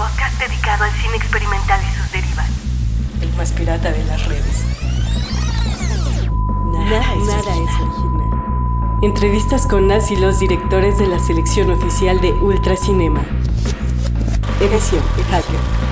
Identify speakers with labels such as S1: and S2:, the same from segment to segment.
S1: podcast dedicado al cine experimental y sus derivas.
S2: El más pirata de las redes. Nada, es, original. Entrevistas con las y los directores de la selección oficial de Ultracinema. Edición Hacker.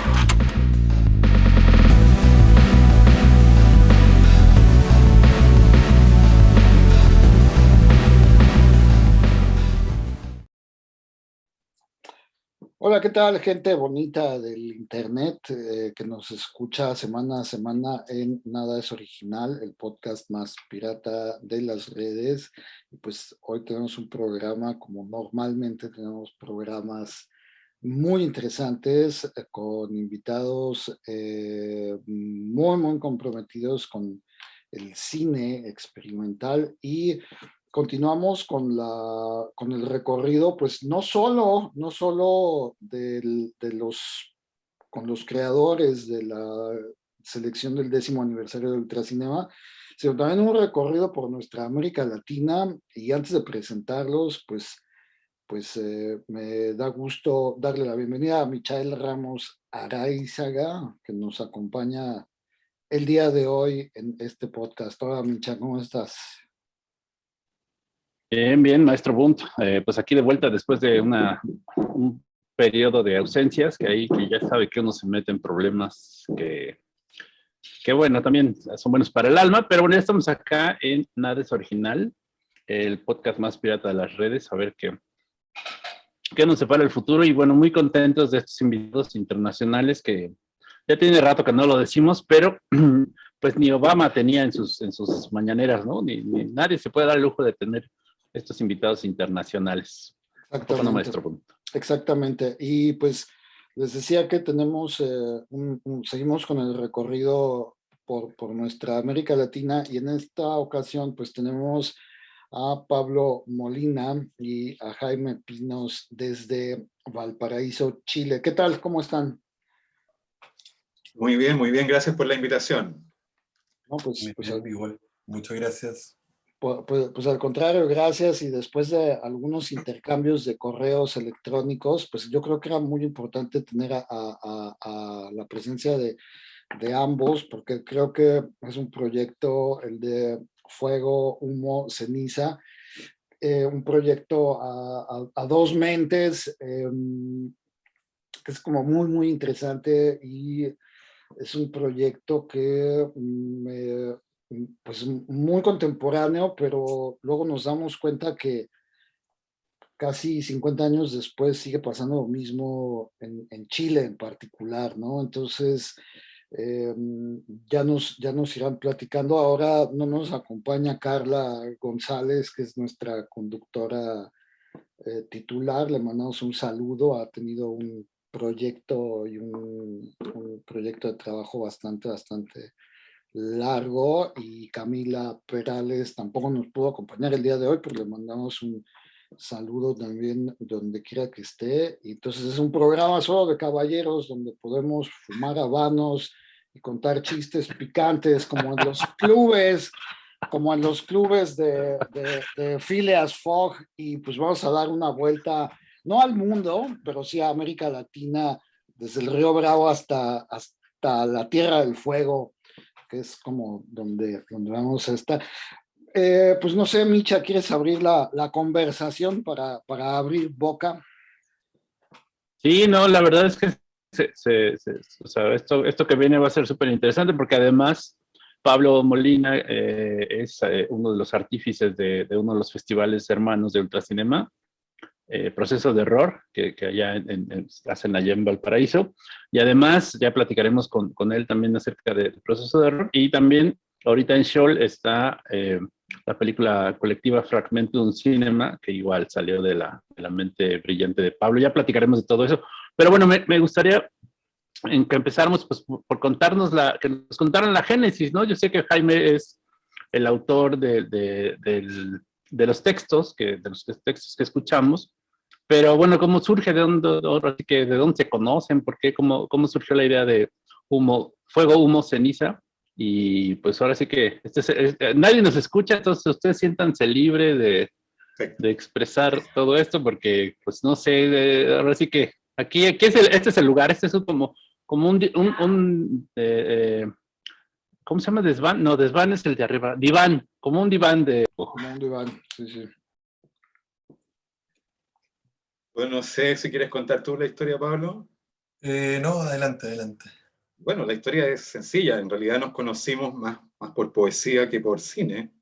S3: Hola, ¿qué tal gente bonita del internet eh, que nos escucha semana a semana en Nada es Original, el podcast más pirata de las redes? Y pues hoy tenemos un programa como normalmente tenemos programas muy interesantes eh, con invitados eh, muy, muy comprometidos con el cine experimental y continuamos con, la, con el recorrido, pues no solo, no solo de los, con los creadores de la selección del décimo aniversario de Ultracinema, sino también un recorrido por nuestra América Latina y antes de presentarlos, pues, pues eh, me da gusto darle la bienvenida a Michael Ramos Araizaga, que nos acompaña el día de hoy en este podcast. Hola Micha, ¿cómo estás?
S4: Bien, bien, maestro Bunt. Eh, pues aquí de vuelta después de una, un periodo de ausencias, que ahí que ya sabe que uno se mete en problemas que, bueno, también son buenos para el alma, pero bueno, estamos acá en Nada es Original, el podcast más pirata de las redes, a ver qué, qué nos separa el futuro y bueno, muy contentos de estos invitados internacionales que ya tiene rato que no lo decimos, pero pues ni Obama tenía en sus, en sus mañaneras, ¿no? Ni, ni nadie se puede dar el lujo de tener estos invitados internacionales.
S3: Exactamente. Exactamente. Y pues les decía que tenemos, eh, seguimos con el recorrido por, por, nuestra América Latina y en esta ocasión pues tenemos a Pablo Molina y a Jaime Pinos desde Valparaíso, Chile. ¿Qué tal? ¿Cómo están?
S5: Muy bien, muy bien. Gracias por la invitación.
S6: No, pues, pues igual. Muchas gracias.
S3: Pues, pues, al contrario, gracias. Y después de algunos intercambios de correos electrónicos, pues yo creo que era muy importante tener la presencia de, ambos, porque creo que es un proyecto, el de Fuego, Humo, Ceniza, eh, un proyecto a, dos mentes, em, que es como muy, muy interesante y es un proyecto que me pues muy contemporáneo, pero luego nos damos cuenta que casi 50 años después sigue pasando lo mismo en, Chile en particular, ¿no? Entonces, eh, ya, nos, ya nos irán platicando. Ahora no nos acompaña Carla González, que es nuestra conductora eh, titular. Le mandamos un saludo. Ha tenido un proyecto y un, un proyecto de trabajo bastante, bastante largo y Camila Perales tampoco nos pudo acompañar el día de hoy, pero le mandamos un saludo también donde quiera que esté. Y entonces es un programa solo de caballeros donde podemos fumar habanos y contar chistes picantes como en los clubes, como en los clubes de, de, de Phileas Fogg y pues vamos a dar una vuelta, no al mundo, pero sí a América Latina, desde el río Bravo hasta, hasta la Tierra del Fuego, que es como donde, donde vamos a estar. Eh, pues no sé, Micha, ¿quieres abrir la, la conversación para, para, abrir boca?
S4: Sí, no, la verdad es que o sea, esto, esto que viene va a ser súper interesante porque además Pablo Molina eh, es eh, uno de los artífices de, de, uno de los festivales hermanos de Ultracinema eh, proceso de error que, que allá en, hacen allá en Valparaíso. Y además ya platicaremos con, con él también acerca del proceso de error. Y también ahorita en Shoal está eh, la película colectiva Fragmentum Cinema, que igual salió de la, de la, mente brillante de Pablo. Ya platicaremos de todo eso. Pero bueno, me, me gustaría en que empezáramos pues, por contarnos la, que nos contaran la génesis, ¿no? Yo sé que Jaime es el autor de, de los textos, que, de los textos que escuchamos, pero bueno, ¿cómo surge? ¿De dónde, que, ¿de dónde se conocen? ¿Por qué? ¿Cómo, ¿Cómo surgió la idea de humo, fuego, humo, ceniza? Y pues ahora sí que este eh, nadie nos escucha, entonces ustedes siéntanse libre de, de, expresar todo esto, porque pues no sé, ahora sí que Aquí, aquí es el, este es el lugar, este es como, como un, un, un eh, eh, ¿cómo se llama? Desván, no, desván es el de arriba, diván, como un diván de...
S3: Como un diván, sí, sí.
S5: Bueno, no sé si quieres contar tú la historia, Pablo.
S6: Eh, no, adelante, adelante.
S5: Bueno, la historia es sencilla, en realidad nos conocimos más, más por poesía que por cine,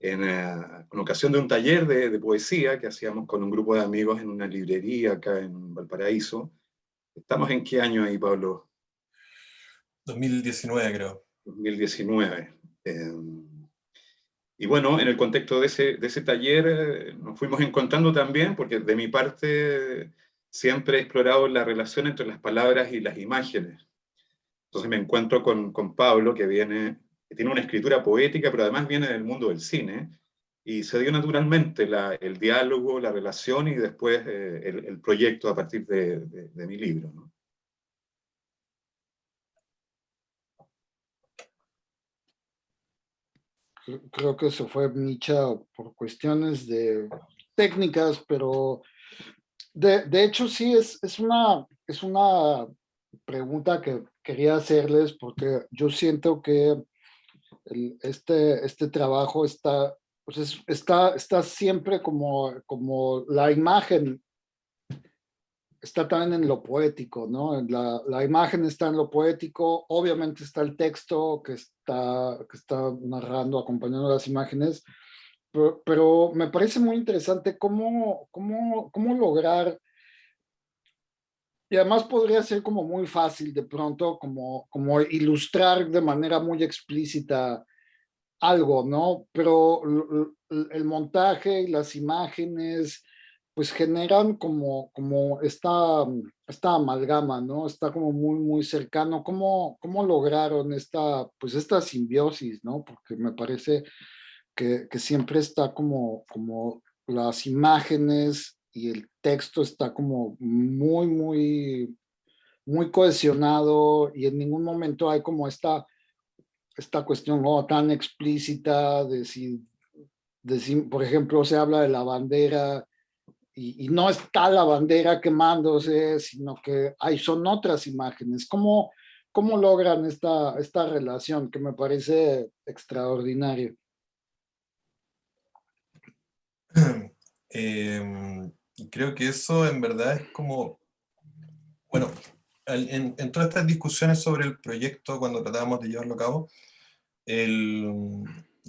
S5: en, uh, en ocasión de un taller de, de, poesía que hacíamos con un grupo de amigos en una librería acá en Valparaíso. ¿Estamos en qué año ahí, Pablo?
S6: 2019, creo.
S5: 2019. Eh, y bueno, en el contexto de ese, de ese taller eh, nos fuimos encontrando también, porque de mi parte siempre he explorado la relación entre las palabras y las imágenes. Entonces me encuentro con, con Pablo, que viene que tiene una escritura poética, pero además viene del mundo del cine, y se dio naturalmente la, el diálogo, la relación y después eh, el, proyecto a partir de, de, mi libro.
S3: Creo que eso fue Micha por cuestiones de técnicas, pero de, de hecho sí es, es, una, es una pregunta que quería hacerles porque yo siento que este, este trabajo está, pues es, está, está siempre como, como la imagen está también en lo poético, ¿no? La, la, imagen está en lo poético, obviamente está el texto que está, que está narrando, acompañando las imágenes, pero, pero me parece muy interesante cómo, cómo, cómo lograr, y además podría ser como muy fácil de pronto, como, como ilustrar de manera muy explícita algo, ¿no? Pero el montaje y las imágenes, pues generan como, como esta, esta amalgama, ¿no? Está como muy, muy cercano. ¿Cómo, cómo lograron esta, pues esta simbiosis, ¿no? Porque me parece que, que siempre está como, como las imágenes y el texto está como muy, muy, muy cohesionado y en ningún momento hay como esta, esta cuestión ¿no? tan explícita de si, de si, por ejemplo, se habla de la bandera y, no está la bandera quemándose, sino que hay, son otras imágenes. ¿Cómo, cómo logran esta, esta relación que me parece extraordinaria?
S6: Eh, creo que eso en verdad es como, bueno, en, en, todas estas discusiones sobre el proyecto, cuando tratábamos de llevarlo a cabo, el,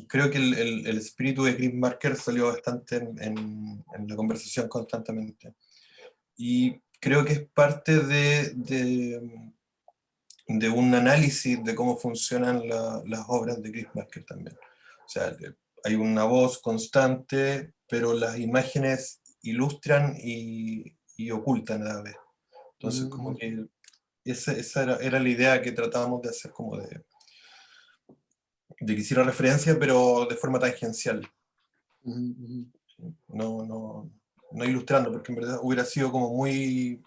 S6: creo que el, el, el, espíritu de Chris Marker salió bastante en, en, en, la conversación constantemente. Y creo que es parte de, de, de un análisis de cómo funcionan la, las obras de Chris Marker también. O sea, hay una voz constante, pero las imágenes ilustran y, y ocultan a la vez. Entonces, como mm. que esa, esa era, era, la idea que tratábamos de hacer como de, de que hiciera referencia, pero de forma tangencial. No, no, no ilustrando, porque en verdad hubiera sido como muy...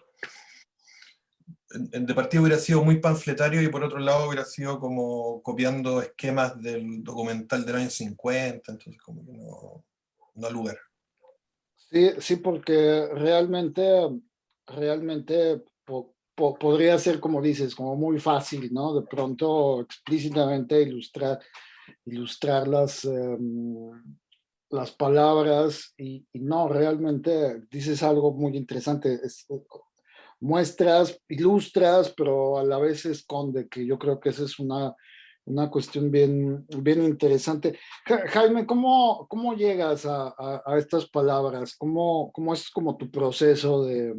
S6: De partida hubiera sido muy panfletario y por otro lado hubiera sido como copiando esquemas del documental del año 50, entonces como que no, no lugar.
S3: Sí, sí, porque realmente, realmente po, po, podría ser, como dices, como muy fácil, ¿no? De pronto explícitamente ilustrar, ilustrar las, las palabras y, no, realmente dices algo muy interesante. Es, muestras, ilustras, pero a la vez esconde, que yo creo que esa es una, una cuestión bien, bien interesante. Jaime, ¿cómo, cómo llegas a, a, a estas palabras? ¿Cómo, ¿Cómo, es como tu proceso de,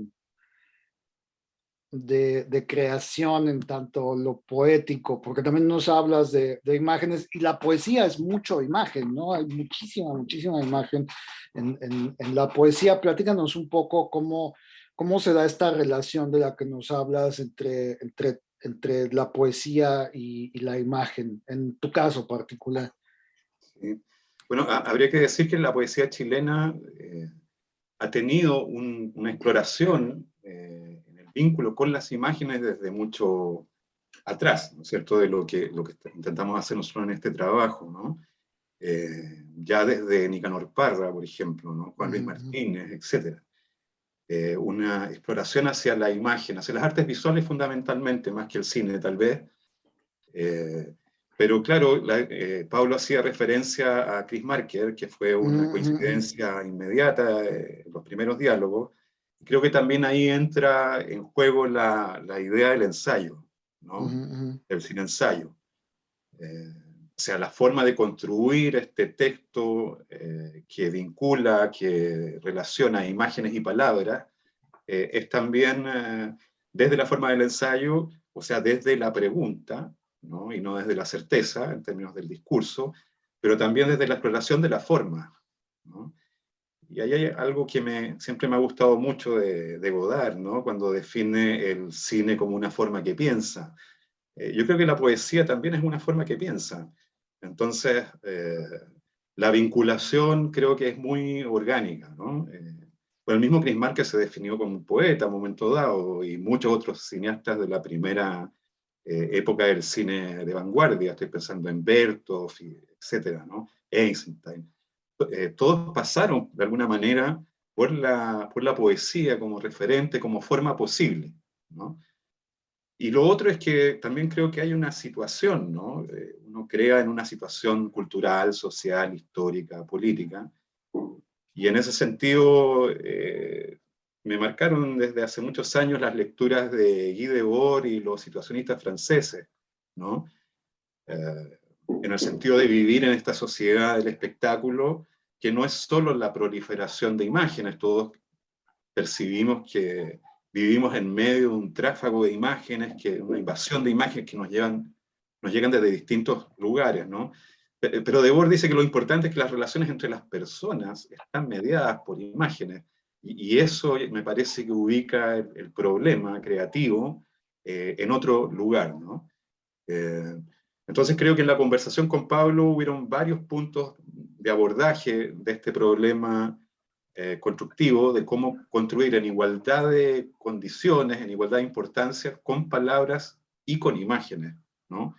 S3: de, creación en tanto lo poético? Porque también nos hablas de, imágenes y la poesía es mucho imagen, ¿no? Hay muchísima, muchísima imagen en, la poesía. Platícanos un poco cómo, cómo se da esta relación de la que nos hablas entre, entre entre la poesía y, la imagen, en tu caso particular.
S5: Bueno, habría que decir que la poesía chilena eh, ha tenido un, una exploración eh, vínculo con las imágenes desde mucho atrás, ¿no es cierto?, de lo que, lo que intentamos hacer nosotros en este trabajo, ¿no? Eh, ya desde Nicanor Parra, por ejemplo, ¿no? Juan Luis Martínez, etc. eh, una exploración hacia la imagen, hacia las artes visuales fundamentalmente, más que el cine tal vez. Eh, pero claro, Pablo hacía referencia a Chris Marker, que fue una mm, coincidencia inmediata en los primeros diálogos. Creo que también ahí entra en juego la, la idea del ensayo, ¿no? el cine ensayo. O sea, la forma de construir este texto eh, que vincula, que relaciona imágenes y palabras, eh, es también eh, desde la forma del ensayo, o sea, desde la pregunta, ¿no? y no desde la certeza en términos del discurso, pero también desde la exploración de la forma. ¿no? Y ahí hay algo que me, siempre me ha gustado mucho de, Godard, ¿no? cuando define el cine como una forma que piensa. yo creo que la poesía también es una forma que piensa. Entonces, eh, la vinculación creo que es muy orgánica, ¿no? Eh, el mismo Chris Marker se definió como un poeta a un momento dado, y muchos otros cineastas de la primera eh, época del cine de vanguardia, estoy pensando en Bertov, etcétera, ¿no? Einstein. Todos pasaron, de alguna manera, por la, por la poesía como referente, como forma posible, ¿no? Y lo otro es que también creo que hay una situación, ¿no? Eh, uno crea en una situación cultural, social, histórica, política, y en ese sentido eh, me marcaron desde hace muchos años las lecturas de Guy Debord y los situacionistas franceses, ¿no? Eh, en el sentido de vivir en esta sociedad del espectáculo, que no es solo la proliferación de imágenes, todos percibimos que vivimos en medio de un tráfago de imágenes, que, una invasión de imágenes que nos, llevan, nos llegan desde distintos lugares, ¿no? Pero Debord dice que lo importante es que las relaciones entre las personas están mediadas por imágenes, y, eso me parece que ubica el, problema creativo eh, en otro lugar, ¿no? Eh, entonces creo que en la conversación con Pablo hubieron varios puntos de abordaje de este problema eh, constructivo de cómo construir en igualdad de condiciones, en igualdad de importancia, con palabras y con imágenes, ¿no?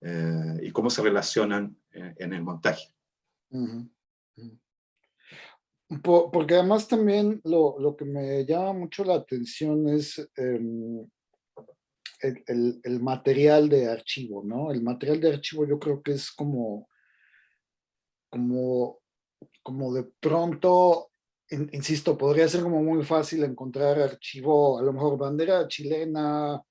S5: Eh, y cómo se relacionan en, el montaje.
S3: porque además también lo, lo, que me llama mucho la atención es em, el, el, el, material de archivo, ¿no? El material de archivo yo creo que es como, como, como de pronto insisto, podría ser como muy fácil encontrar archivo, a lo mejor bandera chilena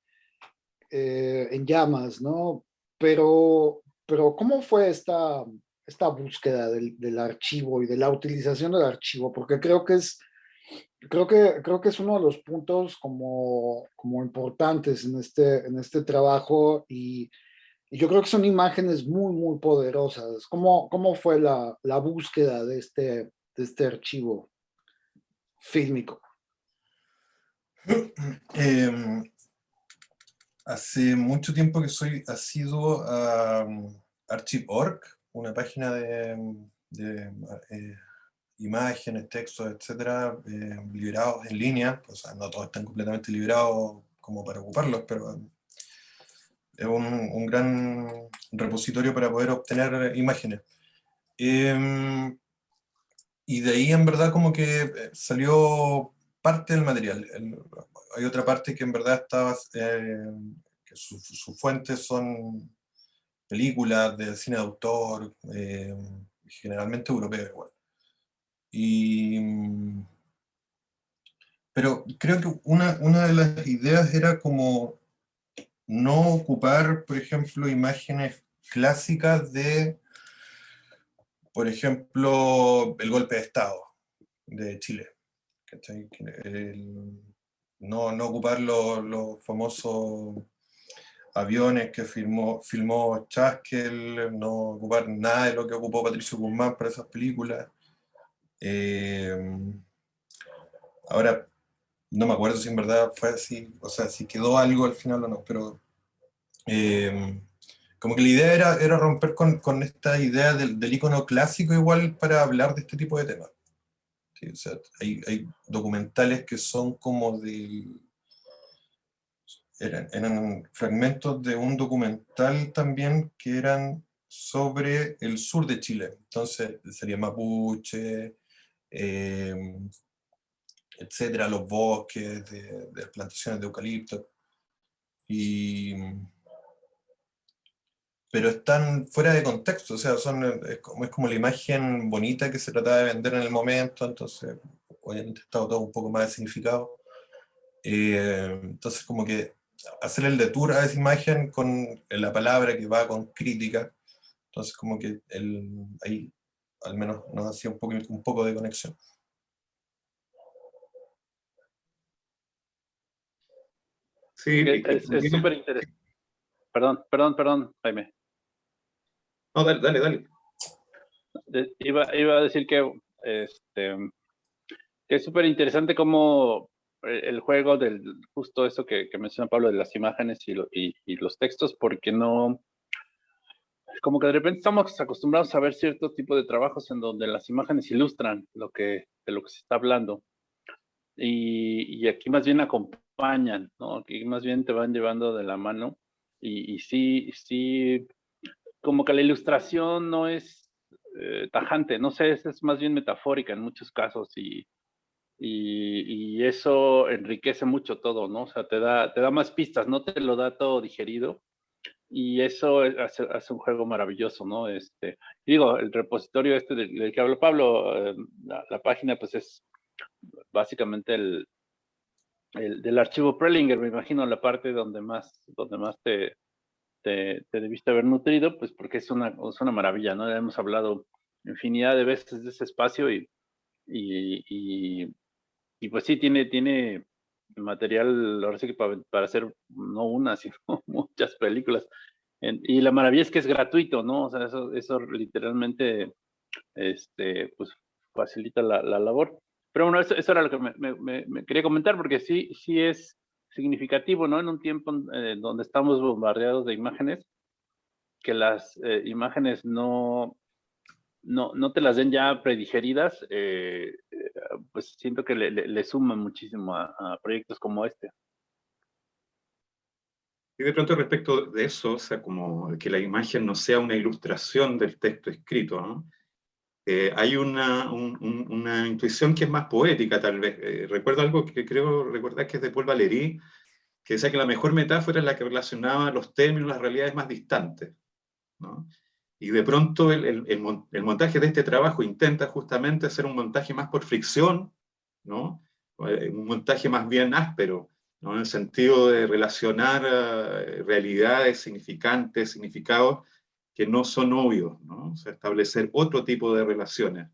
S3: eh, en llamas, ¿no? Pero, pero ¿cómo fue esta, esta búsqueda del, del, archivo y de la utilización del archivo? Porque creo que es, creo que, creo que es uno de los puntos como, como importantes en este, en este trabajo y, y yo creo que son imágenes muy, muy poderosas. ¿Cómo, cómo fue la, la búsqueda de este, de este archivo? fílmico?
S6: Em, hace mucho tiempo que soy asiduo a um, Archive.org, una página de, eh, imágenes, textos, etcétera, eh, liberados en línea, o sea, no todos están completamente liberados como para ocuparlos, pero es un, gran repositorio para poder obtener imágenes. Em, y de ahí en verdad como que eh, salió parte del material. hay otra parte que en verdad estaba, eh, que sus su fuentes son películas de cine de autor, eh, generalmente europeo igual. Y, pero creo que una, una de las ideas era como no ocupar, por ejemplo, imágenes clásicas de por ejemplo, el golpe de Estado de Chile. no, no, ocupar los, famosos aviones que filmó, filmó Chaskel, no ocupar nada de lo que ocupó Patricio Guzmán para esas películas. Eh, ahora, no me acuerdo si en verdad fue así, o sea, si quedó algo al final o no, pero eh, como que la idea era, era romper con, con esta idea del, del, icono clásico igual para hablar de este tipo de temas. o sea, hay, hay, documentales que son como de... Eran, eran, fragmentos de un documental también que eran sobre el sur de Chile. Entonces sería Mapuche, eh, etcétera, los bosques, de, de plantaciones de eucalipto. Y, pero están fuera de contexto, o sea, son, es, como, es como la imagen bonita que se trataba de vender en el momento, entonces obviamente está todo un poco más de significado. Eh, entonces como que hacer el detour a esa imagen con la palabra que va con crítica, entonces como que el, ahí al menos nos hacía un poco, un poco de conexión.
S4: Sí, es súper interesante. Perdón, perdón, perdón, Jaime.
S5: No, dale, dale, dale.
S4: Iba, iba a decir que, este, que es súper interesante cómo el juego del justo eso que, que menciona Pablo de las imágenes y, y, y, los textos, porque no, como que de repente estamos acostumbrados a ver cierto tipo de trabajos en donde las imágenes ilustran lo que, de lo que se está hablando. Y, y aquí más bien acompañan, ¿no? Aquí más bien te van llevando de la mano y, y sí, sí como que la ilustración no es eh, tajante, no sé, es, es, más bien metafórica en muchos casos y, y, y, eso enriquece mucho todo, ¿no? O sea, te da, te da más pistas, no te lo da todo digerido y eso hace, hace un juego maravilloso, ¿no? Este, digo, el repositorio este del, del que habló Pablo, eh, la, la, página pues es básicamente el, el, del archivo Prelinger, me imagino la parte donde más, donde más te, te, te, debiste haber nutrido, pues porque es una, es una maravilla, ¿no? Ya hemos hablado infinidad de veces de ese espacio y, y, y, pues sí, tiene, tiene material, ahora sí para, para hacer no una, sino muchas películas. Y la maravilla es que es gratuito, ¿no? O sea, eso, eso literalmente este, pues, facilita la labor. Pero bueno, eso, eso era lo que me, me, me, quería comentar, porque sí, sí es significativo, ¿no? En un tiempo eh, donde estamos bombardeados de imágenes, que las eh, imágenes no, no, no te las den ya predigeridas, eh, pues siento que le, le, le suma muchísimo a, a, proyectos como este.
S5: Y de pronto respecto de eso, o sea, como que la imagen no sea una ilustración del texto escrito, ¿no? Eh, hay una, un, una, intuición que es más poética, tal vez. Eh, recuerdo algo que creo recordar que es de Paul Valéry, que decía que la mejor metáfora es la que relacionaba los términos, las realidades más distantes. ¿no? Y de pronto el, el, el, el, montaje de este trabajo intenta justamente hacer un montaje más por fricción, ¿no? Eh, un montaje más bien áspero, ¿no? en el sentido de relacionar uh, realidades, significantes, significados, que no son obvios, establecer otro tipo de relaciones.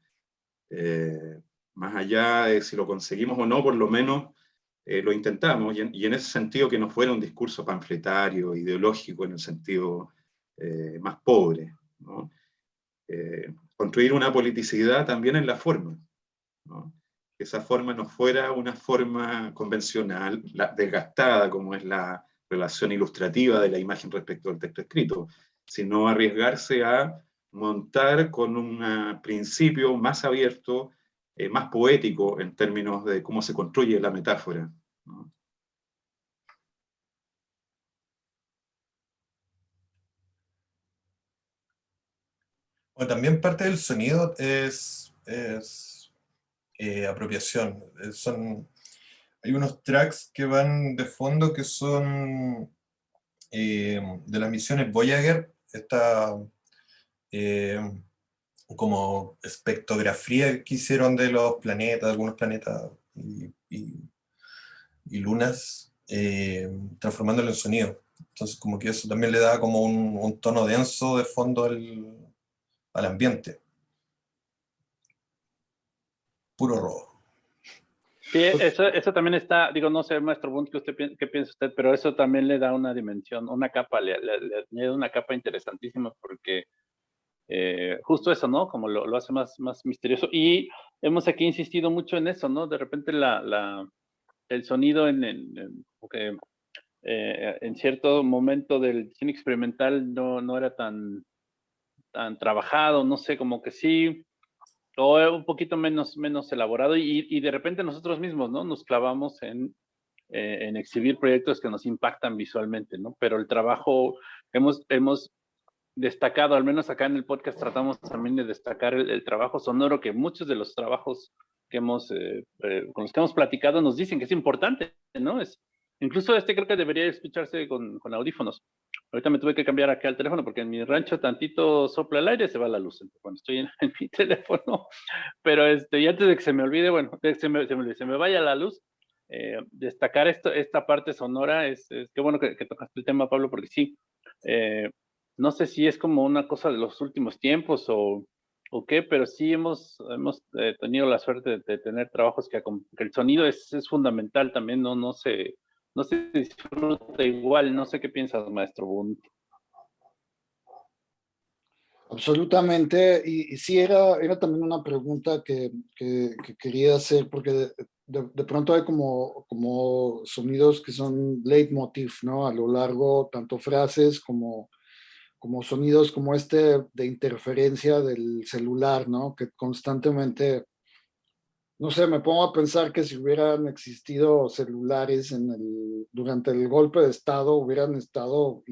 S5: Eh, más allá de si lo conseguimos o no, por lo menos eh, lo intentamos, y en, ese sentido que no fuera un discurso panfletario, ideológico, en el sentido eh, más pobre. construir una politicidad también en la forma. Que esa forma no fuera una forma convencional, desgastada, como es la relación ilustrativa de la imagen respecto al texto escrito, sino arriesgarse a montar con un principio más abierto, eh, más poético en términos de cómo se construye la metáfora. ¿no?
S6: También parte del sonido es, es eh, apropiación. Eh, son, hay unos tracks que van de fondo que son eh, de las misiones Voyager, esta eh, como espectrografía que hicieron de los planetas, algunos planetas y, lunas, eh, transformándolo en sonido. Entonces como que eso también le da como un, tono denso de fondo al, al ambiente. Puro rojo.
S4: Sí, eso, eso también está, digo, no sé, maestro Bunt, ¿qué, usted, ¿qué piensa usted? Pero eso también le da una dimensión, una capa, le, le, le añade una capa interesantísima porque eh, justo eso, ¿no? Como lo, lo, hace más, más misterioso. Y hemos aquí insistido mucho en eso, ¿no? De repente la, la, el sonido en, en, en, okay, eh, en cierto momento del cine experimental no, no era tan, tan trabajado, no sé, como que sí o un poquito menos, menos elaborado y, y, de repente nosotros mismos, ¿no? Nos clavamos en, eh, en exhibir proyectos que nos impactan visualmente, ¿no? Pero el trabajo, hemos, hemos destacado, al menos acá en el podcast tratamos también de destacar el, trabajo sonoro, que muchos de los trabajos que hemos, eh, eh, con los que hemos platicado nos dicen que es importante, ¿no? Es, incluso este creo que debería escucharse con, con audífonos. Ahorita me tuve que cambiar acá el teléfono porque en mi rancho tantito sopla el aire, se va la luz cuando estoy en, mi teléfono. Pero este, y antes de que se me olvide, bueno, de que se me, se me, se me vaya la luz, eh, destacar esto, esta parte sonora, es, es qué bueno que, que, tocaste el tema, Pablo, porque sí, eh, no sé si es como una cosa de los últimos tiempos o, o qué, pero sí hemos, hemos eh, tenido la suerte de, de tener trabajos que, que, el sonido es, es fundamental también, no, no se no se disfruta igual. No sé qué piensas, maestro Bund.
S3: Absolutamente, y, sí era, era también una pregunta que, que, que quería hacer, porque de, pronto hay como, como sonidos que son leitmotiv, ¿no? A lo largo, tanto frases como, como sonidos como este de interferencia del celular, ¿no? Que constantemente no sé, me pongo a pensar que si hubieran existido celulares en el, durante el golpe de Estado, hubieran estado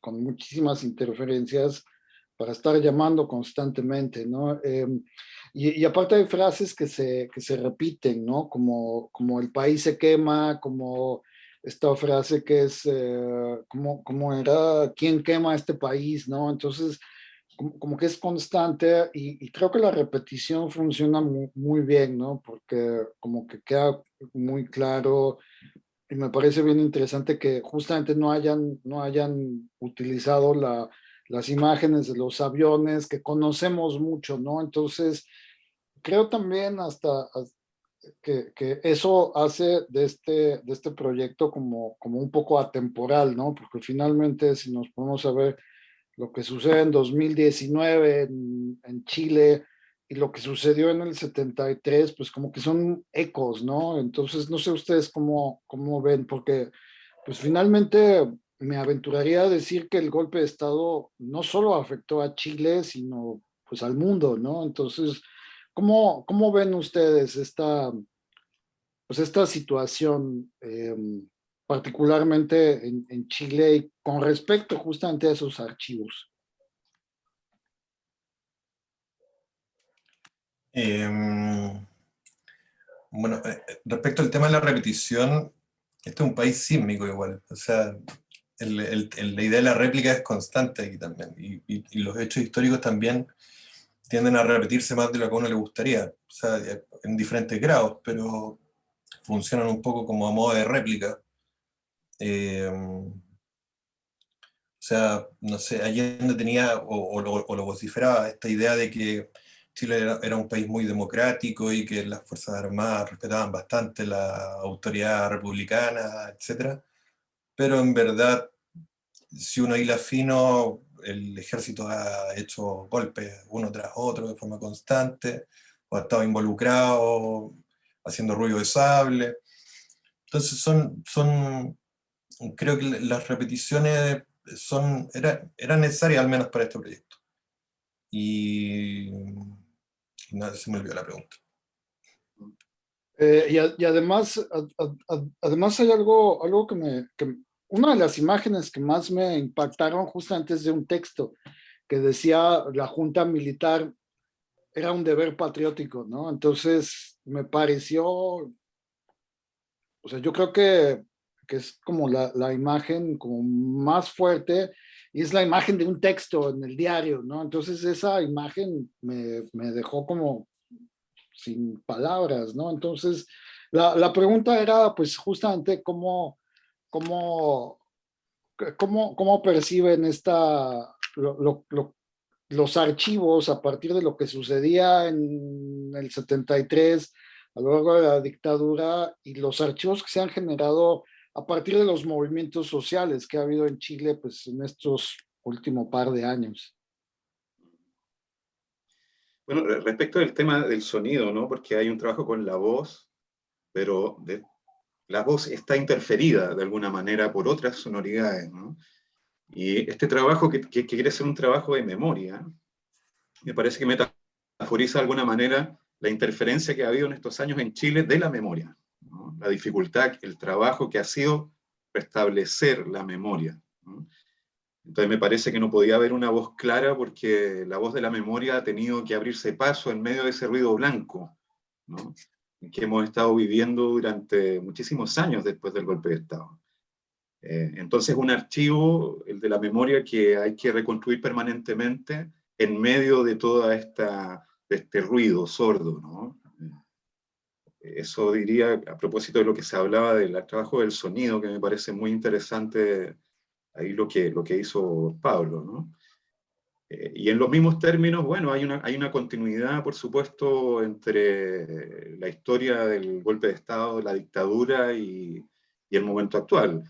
S3: con muchísimas interferencias para estar llamando constantemente, ¿no? Eh, y, y, aparte hay frases que se, que se repiten, ¿no? Como, como el país se quema, como esta frase que es, eh, como, como era, ¿quién quema este país, no? Entonces, como, como, que es constante y, y, creo que la repetición funciona muy, muy, bien, ¿no? Porque como que queda muy claro y me parece bien interesante que justamente no hayan, no hayan utilizado la, las imágenes de los aviones que conocemos mucho, ¿no? Entonces, creo también hasta, que, que, eso hace de este, de este proyecto como, como un poco atemporal, ¿no? Porque finalmente si nos ponemos a ver lo que sucede en 2019 en, Chile y lo que sucedió en el 73, pues como que son ecos, ¿no? Entonces, no sé ustedes cómo, cómo ven, porque pues finalmente me aventuraría a decir que el golpe de Estado no solo afectó a Chile, sino pues al mundo, ¿no? Entonces, ¿cómo, cómo ven ustedes esta, pues esta situación? Eh, particularmente en, Chile, con respecto justamente a esos archivos?
S6: Eh, bueno, eh, respecto al tema de la repetición, este es un país sísmico igual, o sea, la idea de la réplica es constante aquí también, y, y, y, los hechos históricos también tienden a repetirse más de lo que a uno le gustaría, o sea, en diferentes grados, pero funcionan un poco como a modo de réplica. Eh, o sea, no sé, Allende tenía, o, o, lo, o, lo, vociferaba, esta idea de que Chile era, era, un país muy democrático y que las Fuerzas Armadas respetaban bastante la autoridad republicana, etc. Pero en verdad, si uno hila fino, el ejército ha hecho golpes uno tras otro de forma constante, o ha estado involucrado haciendo ruido de sable. Entonces son, son creo que las repeticiones son, era, eran necesarias al menos para este proyecto. Y, nada, se me olvidó la pregunta.
S3: Eh, y, y, además, a, a, además hay algo, algo que me, que una de las imágenes que más me impactaron justo antes de un texto que decía la junta militar era un deber patriótico, ¿no? Entonces me pareció, o sea, yo creo que que es como la, la, imagen como más fuerte, y es la imagen de un texto en el diario, ¿no? Entonces esa imagen me, me dejó como sin palabras, ¿no? Entonces la, la pregunta era pues justamente cómo, cómo, cómo, cómo perciben esta, lo, lo, lo, los archivos a partir de lo que sucedía en el 73, a lo largo de la dictadura, y los archivos que se han generado a partir de los movimientos sociales que ha habido en Chile pues, en estos últimos par de años.
S5: Bueno, respecto del tema del sonido, ¿no? Porque hay un trabajo con la voz, pero la voz está interferida de alguna manera por otras sonoridades, ¿no? Y este trabajo que quiere ser un trabajo de memoria, me parece que metaforiza de alguna manera la interferencia que ha habido en estos años en Chile de la memoria. La dificultad, el trabajo que ha sido restablecer la memoria. Entonces me parece que no podía haber una voz clara porque la voz de la memoria ha tenido que abrirse paso en medio de ese ruido blanco ¿no? que hemos estado viviendo durante muchísimos años después del golpe de Estado. Eh, entonces un archivo, el de la memoria, que hay que reconstruir permanentemente en medio de de este ruido sordo, ¿no? Eso diría, a propósito de lo que se hablaba del trabajo del sonido, que me parece muy interesante ahí lo que, lo que hizo Pablo, ¿no? Eh, y en los mismos términos, bueno, hay una, hay una continuidad, por supuesto, entre la historia del golpe de Estado, la dictadura y, el momento actual.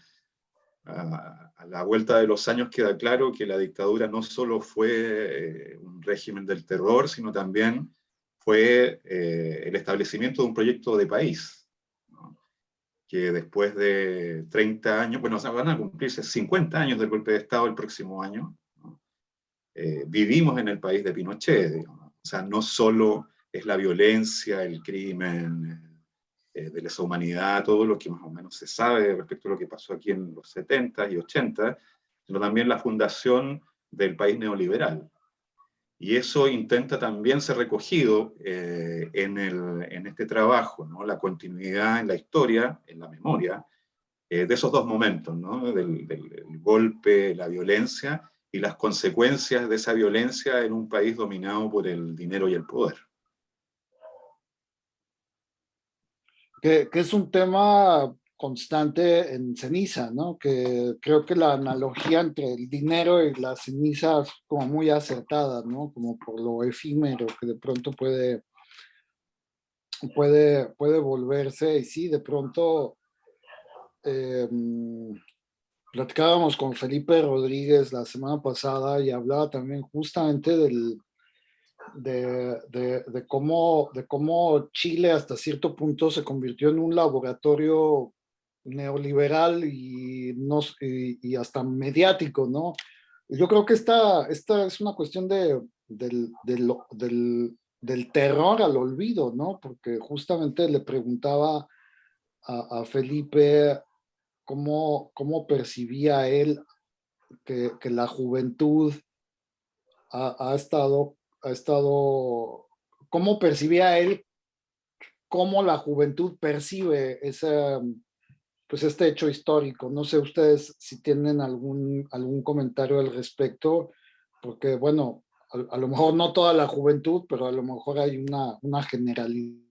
S5: A, a, la vuelta de los años queda claro que la dictadura no solo fue eh, un régimen del terror, sino también fue eh, el establecimiento de un proyecto de país, ¿no? que después de 30 años, bueno, van a cumplirse 50 años del golpe de Estado el próximo año, eh, vivimos en el país de Pinochet, digamos. o sea, no solo es la violencia, el crimen, eh, de lesa humanidad, todo lo que más o menos se sabe respecto a lo que pasó aquí en los 70 y 80, sino también la fundación del país neoliberal. Y eso intenta también ser recogido eh, en, el, en, este trabajo, ¿no? la continuidad en la historia, en la memoria, eh, de esos dos momentos, ¿no? del, golpe, la violencia, y las consecuencias de esa violencia en un país dominado por el dinero y el poder.
S3: Que, es un tema constante en ceniza, ¿no? Que creo que la analogía entre el dinero y la ceniza es como muy acertada, ¿no? Como por lo efímero que de pronto puede, puede, puede volverse, y sí, de pronto eh, platicábamos con Felipe Rodríguez la semana pasada y hablaba también justamente del, de, de, de, cómo, de cómo Chile hasta cierto punto se convirtió en un laboratorio neoliberal y, no, y, hasta mediático, ¿no? Yo creo que esta, esta es una cuestión de, del, del, terror al olvido, ¿no? Porque justamente le preguntaba a, Felipe cómo, cómo percibía él que, la juventud ha, ha, estado, ha estado, cómo percibía él, cómo la juventud percibe ese, pues este hecho histórico. No sé ustedes si tienen algún, algún comentario al respecto, porque bueno, a, lo mejor no toda la juventud, pero a lo mejor hay una, una generalidad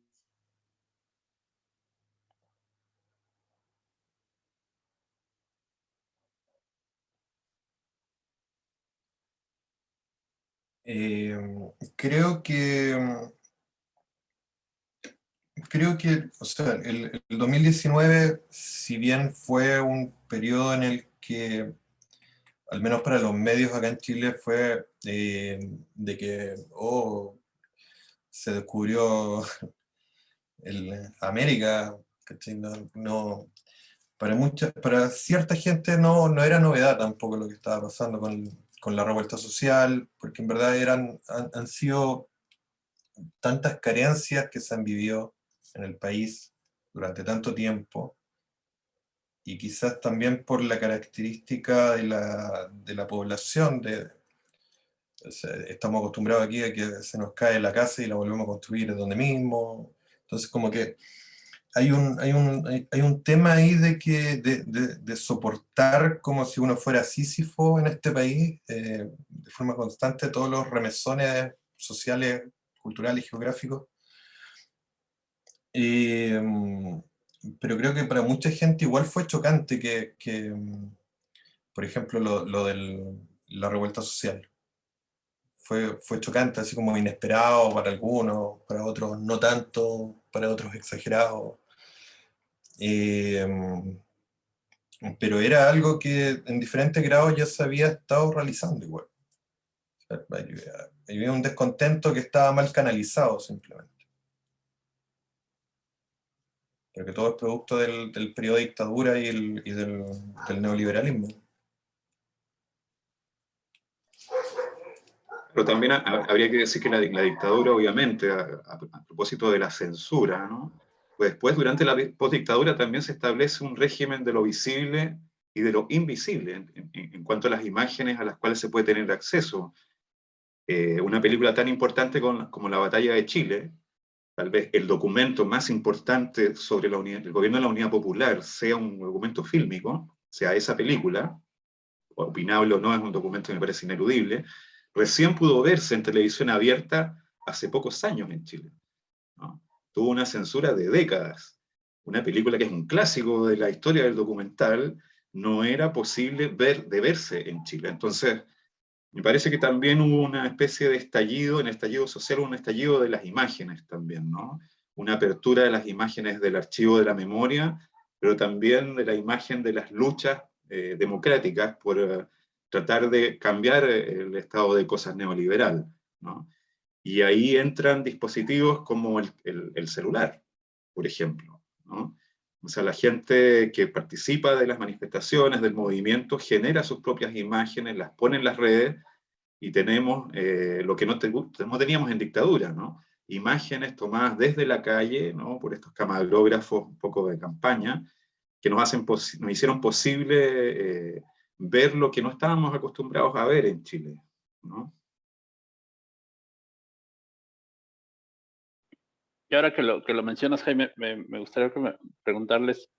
S6: Eh, creo que, creo que, o sea, el, el, 2019, si bien fue un periodo en el que, al menos para los medios acá en Chile, fue eh, de que, oh, se descubrió el América, no, no, para, mucha, para cierta gente no, no era novedad tampoco lo que estaba pasando con, con la revuelta social, porque en verdad eran, han, sido tantas carencias que se han vivido en el país durante tanto tiempo, y quizás también por la característica de la, de la población, de, estamos acostumbrados aquí a que se nos cae la casa y la volvemos a construir donde mismo, entonces como que hay un, hay un, hay un tema ahí de, que, de, de, de, soportar como si uno fuera Sísifo en este país, eh, de forma constante, todos los remesones sociales, culturales geográficos. Eh, pero creo que para mucha gente igual fue chocante que, que por ejemplo, lo, lo de la revuelta social. Fue, fue chocante, así como inesperado para algunos, para otros no tanto, para otros exagerado. Eh, pero era algo que en diferentes grados ya se había estado realizando igual. Había un descontento que estaba mal canalizado simplemente. Porque todo es producto del, del periodo de dictadura y, el, y del, del, neoliberalismo.
S5: Pero también habría que decir que la, la dictadura, obviamente, a, a, a propósito de la censura, ¿no? Pues después, durante la postdictadura, también se establece un régimen de lo visible y de lo invisible en, en, en cuanto a las imágenes a las cuales se puede tener acceso. Eh, una película tan importante con, como La Batalla de Chile tal vez el documento más importante sobre la unidad, el gobierno de la Unidad Popular sea un documento fílmico, sea esa película, opinable o no, es un documento que me parece ineludible, recién pudo verse en televisión abierta hace pocos años en Chile. Tuvo una censura de décadas. Una película que es un clásico de la historia del documental, no era posible ver, de verse en Chile. Entonces, me parece que también hubo una especie de estallido, en estallido social, un estallido de las imágenes también, ¿no? Una apertura de las imágenes del archivo de la memoria, pero también de la imagen de las luchas eh, democráticas por eh, tratar de cambiar eh, el estado de cosas neoliberal. ¿no? Y ahí entran dispositivos como el, el, celular, por ejemplo. ¿no? O sea, la gente que participa de las manifestaciones, del movimiento, genera sus propias imágenes, las pone en las redes, y tenemos lo que no, no, teníamos en dictadura, ¿no? Imágenes tomadas desde la calle, ¿no? Por estos camarógrafos un poco de campaña, que nos, hacen nos hicieron posible eh, ver lo que no estábamos acostumbrados a ver en Chile. ¿no?
S4: Y ahora que lo, que lo mencionas, Jaime, me, gustaría preguntarles,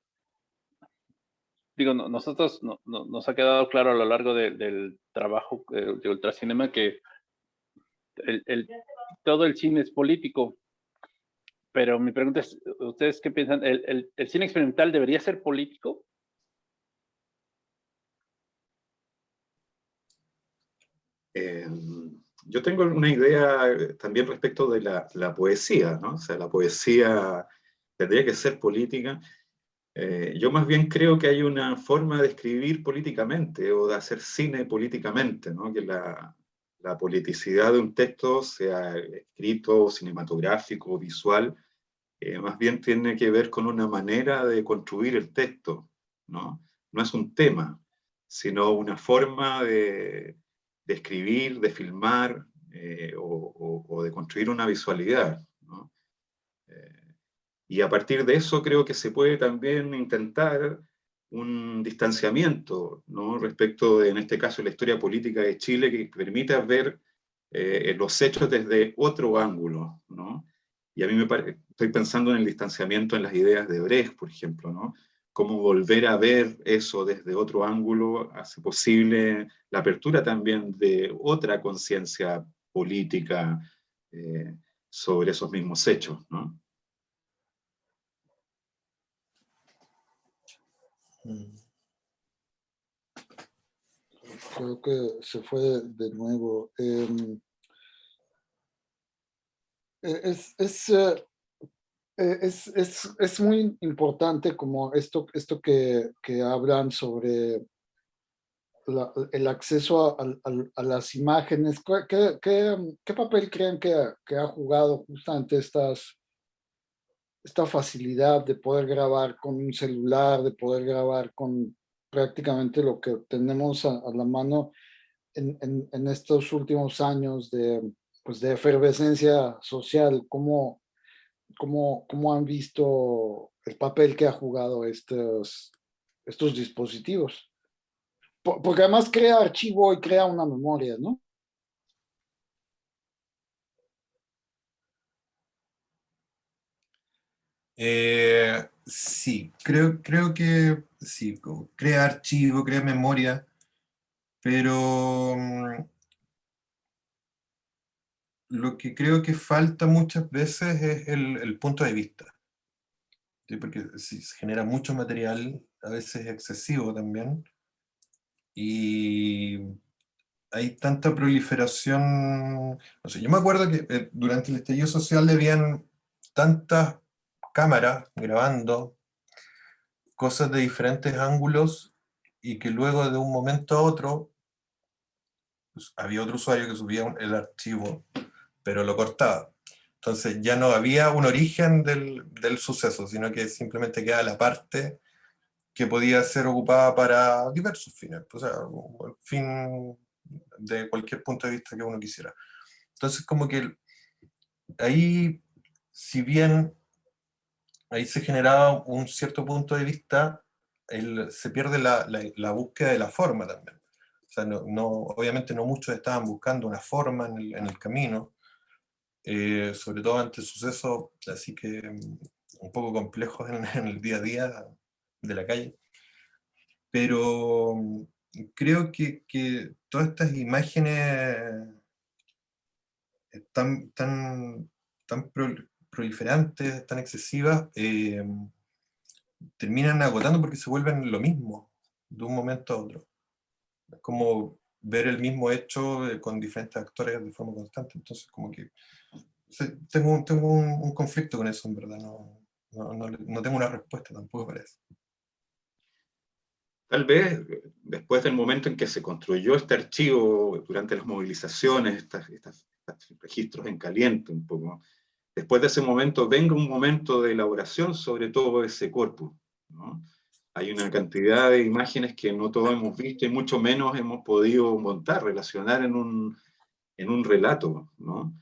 S4: digo, nosotros nos ha quedado claro a lo largo del trabajo eh, de Ultracinema que el, todo el cine es político, pero mi pregunta es, ¿ustedes qué piensan? ¿El, cine experimental debería ser político?
S5: Eh, yo tengo una idea también respecto de la, poesía, ¿no? O sea, la poesía tendría que ser política. Eh, yo más bien creo que hay una forma de escribir políticamente o de hacer cine políticamente, ¿no? Que la, la politicidad de un texto, sea escrito, cinematográfico, visual, eh, más bien tiene que ver con una manera de construir el texto, ¿no? No es un tema, sino una forma de, escribir, de filmar, eh, o, de construir una visualidad. Eh, y a partir de eso creo que se puede también intentar un distanciamiento respecto de, en este caso, la historia política de Chile que permita ver eh, los hechos desde otro ángulo. Y a mí me parece, estoy pensando en el distanciamiento en las ideas de Brecht, por ejemplo, ¿no? Cómo volver a ver eso desde otro ángulo hace posible la apertura también de otra conciencia política eh, sobre esos mismos hechos. ¿no?
S3: Creo que se fue de nuevo. Em, e, es, es, eh, es, es, es, muy importante como esto, esto que, que hablan sobre el acceso a, a, las imágenes. ¿Qué, qué, qué papel creen que, que, ha jugado justamente estas, esta facilidad de poder grabar con un celular, de poder grabar con prácticamente lo que tenemos a, la mano en, en, estos últimos años de, pues de efervescencia social, ¿cómo, cómo, cómo han visto el papel que ha jugado estos, estos dispositivos? Porque además crea archivo y crea una memoria, ¿no?
S6: Eh, sí, creo, creo que sí, crea archivo, crea memoria, pero mm, lo que creo que falta muchas veces es el, punto de vista. Porque se genera mucho material, a veces excesivo también, y hay tanta proliferación, no sé, yo me acuerdo que eh, durante el estallido social habían tantas cámaras grabando cosas de diferentes ángulos y que luego de un momento a otro pues, había otro usuario que subía el archivo, pero lo cortaba. Entonces ya no había un origen del, del suceso, sino que simplemente queda la parte que podía ser ocupada para diversos fines, o sea, el fin de cualquier punto de vista que uno quisiera. Entonces como que ahí, si bien ahí se generaba un cierto punto de vista, se pierde la, la, búsqueda de la forma también. O sea, no, obviamente no muchos estaban buscando una forma en el, en el camino, eh, sobre todo ante sucesos así que mm, un poco complejos en, el día a día de la calle. Pero mm, creo que, que todas estas imágenes tan, tan, tan proliferantes, tan excesivas, eh, terminan agotando porque se vuelven lo mismo de un momento a otro. Es como ver el mismo hecho eh, con diferentes actores de forma constante. Entonces, como que tengo, tengo un, conflicto con eso, en verdad. No, no, no, tengo una respuesta tampoco para eso.
S5: Tal vez después del momento en que se construyó este archivo, durante las movilizaciones, estos registros en caliente un poco, después de ese momento venga un momento de elaboración sobre todo ese cuerpo. Hay una cantidad de imágenes que no todos hemos visto y mucho menos hemos podido montar, relacionar en un, en un relato. ¿no?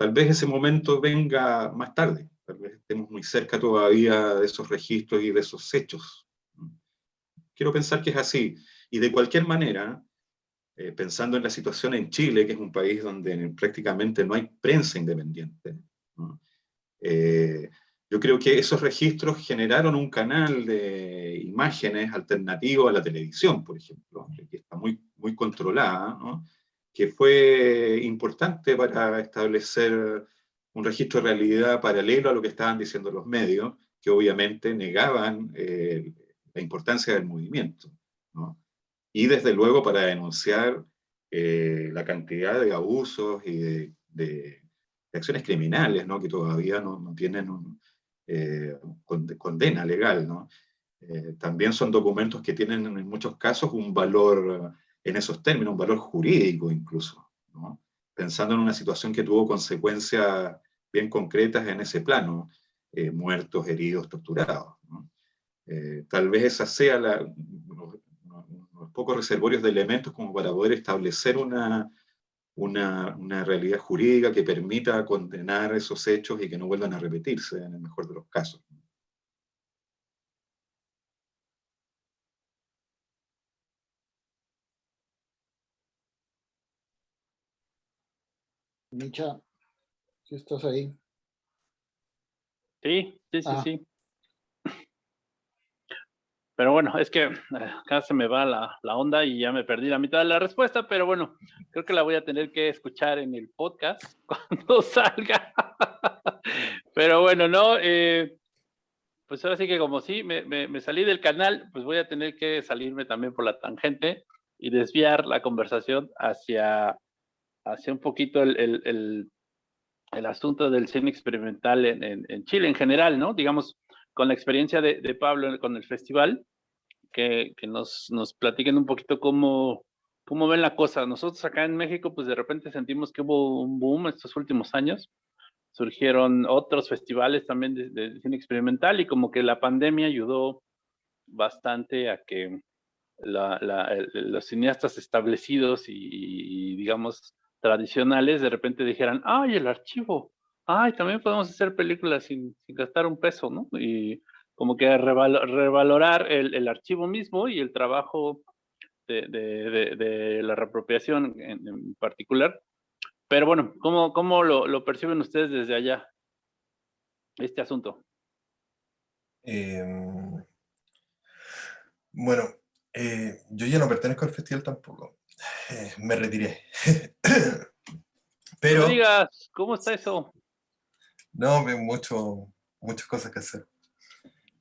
S5: Tal vez ese momento venga más tarde, tal vez estemos muy cerca todavía de esos registros y de esos hechos. Quiero pensar que es así. Y de cualquier manera, eh, pensando en la situación en Chile, que es un país donde prácticamente no hay prensa independiente, eh, yo creo que esos registros generaron un canal de imágenes alternativo a la televisión, por ejemplo, que está muy, muy controlada, que fue importante para establecer un registro de realidad paralelo a lo que estaban diciendo los medios, que obviamente negaban eh, la importancia del movimiento. Y desde luego para denunciar eh, la cantidad de abusos y de de acciones criminales, ¿no? que todavía no, no tienen un, eh, condena legal. ¿no? Eh, también son documentos que tienen en muchos casos un valor, en esos términos, un valor jurídico incluso, pensando en una situación que tuvo consecuencias bien concretas en ese plano, eh, muertos, heridos, torturados. ¿no? tal vez esa sea la, los pocos reservorios de elementos como para poder establecer una, una, una, realidad jurídica que permita condenar esos hechos y que no vuelvan a repetirse en el mejor de los casos.
S3: Micha, si estás ahí.
S4: Sí, sí, sí, ah. sí. Pero bueno, es que eh, acá se me va la, la, onda y ya me perdí la mitad de la respuesta, pero bueno, creo que la voy a tener que escuchar en el podcast cuando salga. Pero bueno, no, eh, pues ahora sí que como sí, me, me, salí del canal, pues voy a tener que salirme también por la tangente y desviar la conversación hacia, hacia un poquito el, el, el, el asunto del cine experimental en, en, en, Chile en general, ¿no? Digamos, con la experiencia de, de Pablo con el festival, que, que nos, nos, platiquen un poquito cómo, cómo ven la cosa. Nosotros acá en México, pues de repente sentimos que hubo un boom estos últimos años. Surgieron otros festivales también de, cine experimental y como que la pandemia ayudó bastante a que la, la, los cineastas establecidos y, y, digamos, tradicionales de repente dijeran, ay, el archivo, ay, también podemos hacer películas sin, sin gastar un peso, ¿no? Y como que revalorar el, el, archivo mismo y el trabajo de, de, la reapropiación en, particular. Pero bueno, ¿cómo, cómo lo, lo, perciben ustedes desde allá, este asunto?
S6: Eh, bueno, eh, yo ya no pertenezco al festival tampoco. Eh, me retiré.
S4: Pero... No digas, ¿cómo está eso?
S6: No, mucho, muchas cosas que hacer.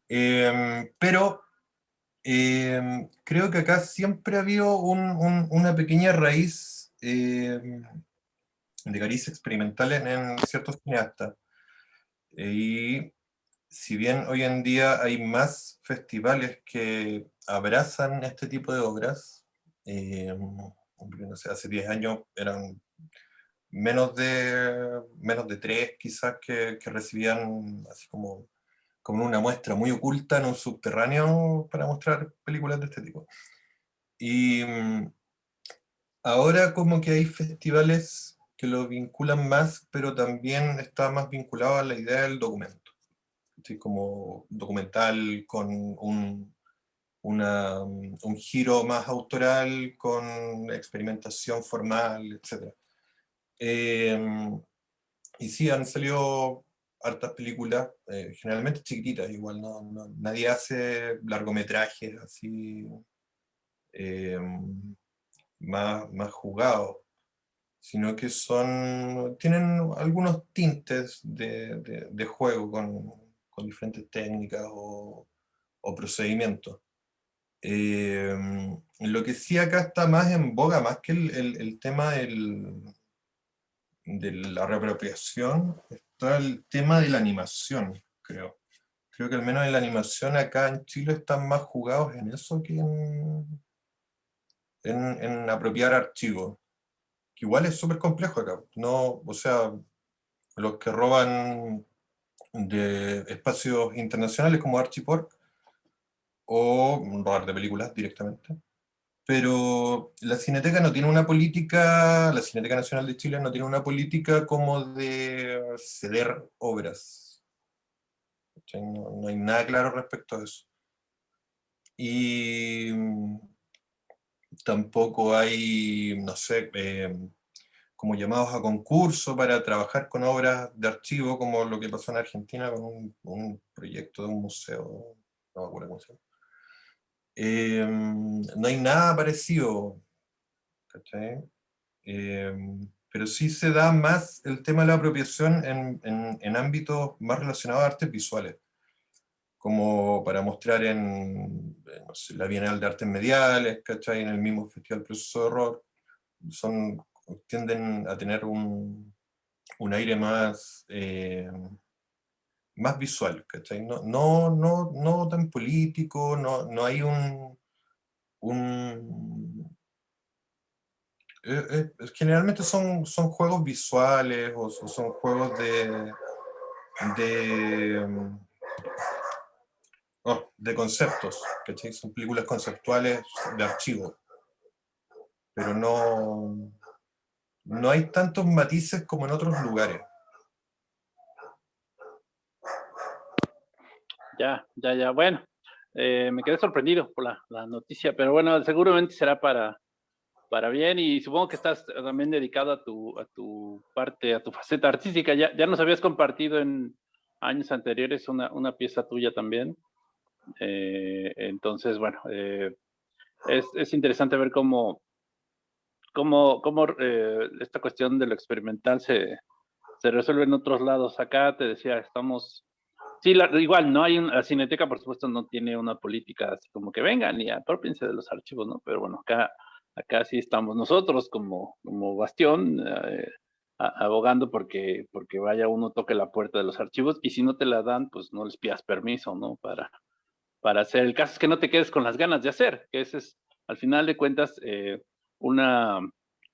S6: Em, pero em, creo que acá siempre ha habido una pequeña raíz em, de caricia experimental en, ciertos cineastas. y si bien hoy en día hay más festivales que abrazan este tipo de obras, no sé, hace 10 años eran menos de, menos de tres quizás que, que recibían así como como una muestra muy oculta en un subterráneo para mostrar películas de este tipo. Y mm, ahora como que hay festivales que lo vinculan más, pero también está más vinculado a la idea del documento. Como documental con un, una, un giro más autoral, con experimentación formal, etc. Eh, y sí, han salido hartas películas, eh, generalmente chiquititas, igual, no, nadie hace largometrajes así em, más, más jugados, sino que son, tienen algunos tintes de, juego con, con, diferentes técnicas o, o procedimientos. Em, lo que sí acá está más en boga, más que el, tema de la reapropiación, está el tema de la animación, creo. Creo que al menos en la animación acá en Chile están más jugados en eso que en, apropiar archivos. Que igual es súper complejo acá. No, o sea, los que roban de espacios internacionales como Archiport, o robar de películas directamente, pero la Cineteca no tiene una política, la Cineteca Nacional de Chile no tiene una política como de ceder obras. No, hay nada claro respecto a eso. Y tampoco hay, no sé, eh, como llamados a concurso para trabajar con obras de archivo, como lo que pasó en Argentina con un, un proyecto de un museo, no me acuerdo cómo se llama Em, no hay nada parecido, em, pero sí se da más el tema de la apropiación en, en, ámbitos más relacionados a artes visuales, como para mostrar en, la Bienal de Artes Mediales, ¿cachai? en el mismo Festival Proceso de Horror, son, tienden a tener un, un aire más... Eh, más visual, ¿cachai? No, no, no, no tan político, no, no hay un... un eh, eh, generalmente son, son juegos visuales o, son juegos de... de mm, oh, de conceptos, ¿cachai? Son películas conceptuales de archivo. Pero no, no hay tantos matices como en otros lugares.
S4: Ya, ya, ya. Bueno, eh, me quedé sorprendido por la, noticia, pero bueno, seguramente será para, para bien y supongo que estás también dedicado a tu, a tu parte, a tu faceta artística. Ya, ya nos habías compartido en años anteriores una, una pieza tuya también. Eh, entonces, bueno, eh, es, es, interesante ver cómo, cómo, cómo esta cuestión de lo experimental se, se resuelve en otros lados. Acá te decía, estamos Sí, igual, no hay la Cineteca, por supuesto, no tiene una política así como que vengan y aprópiense de los archivos, ¿no? Pero bueno, acá, acá sí estamos nosotros como, como bastión, eh, abogando porque, porque vaya uno toque la puerta de los archivos y si no te la dan, pues no les pidas permiso, ¿no? Para, para hacer. El caso es que no te quedes con las ganas de hacer, que ese es, al final de cuentas, eh, una,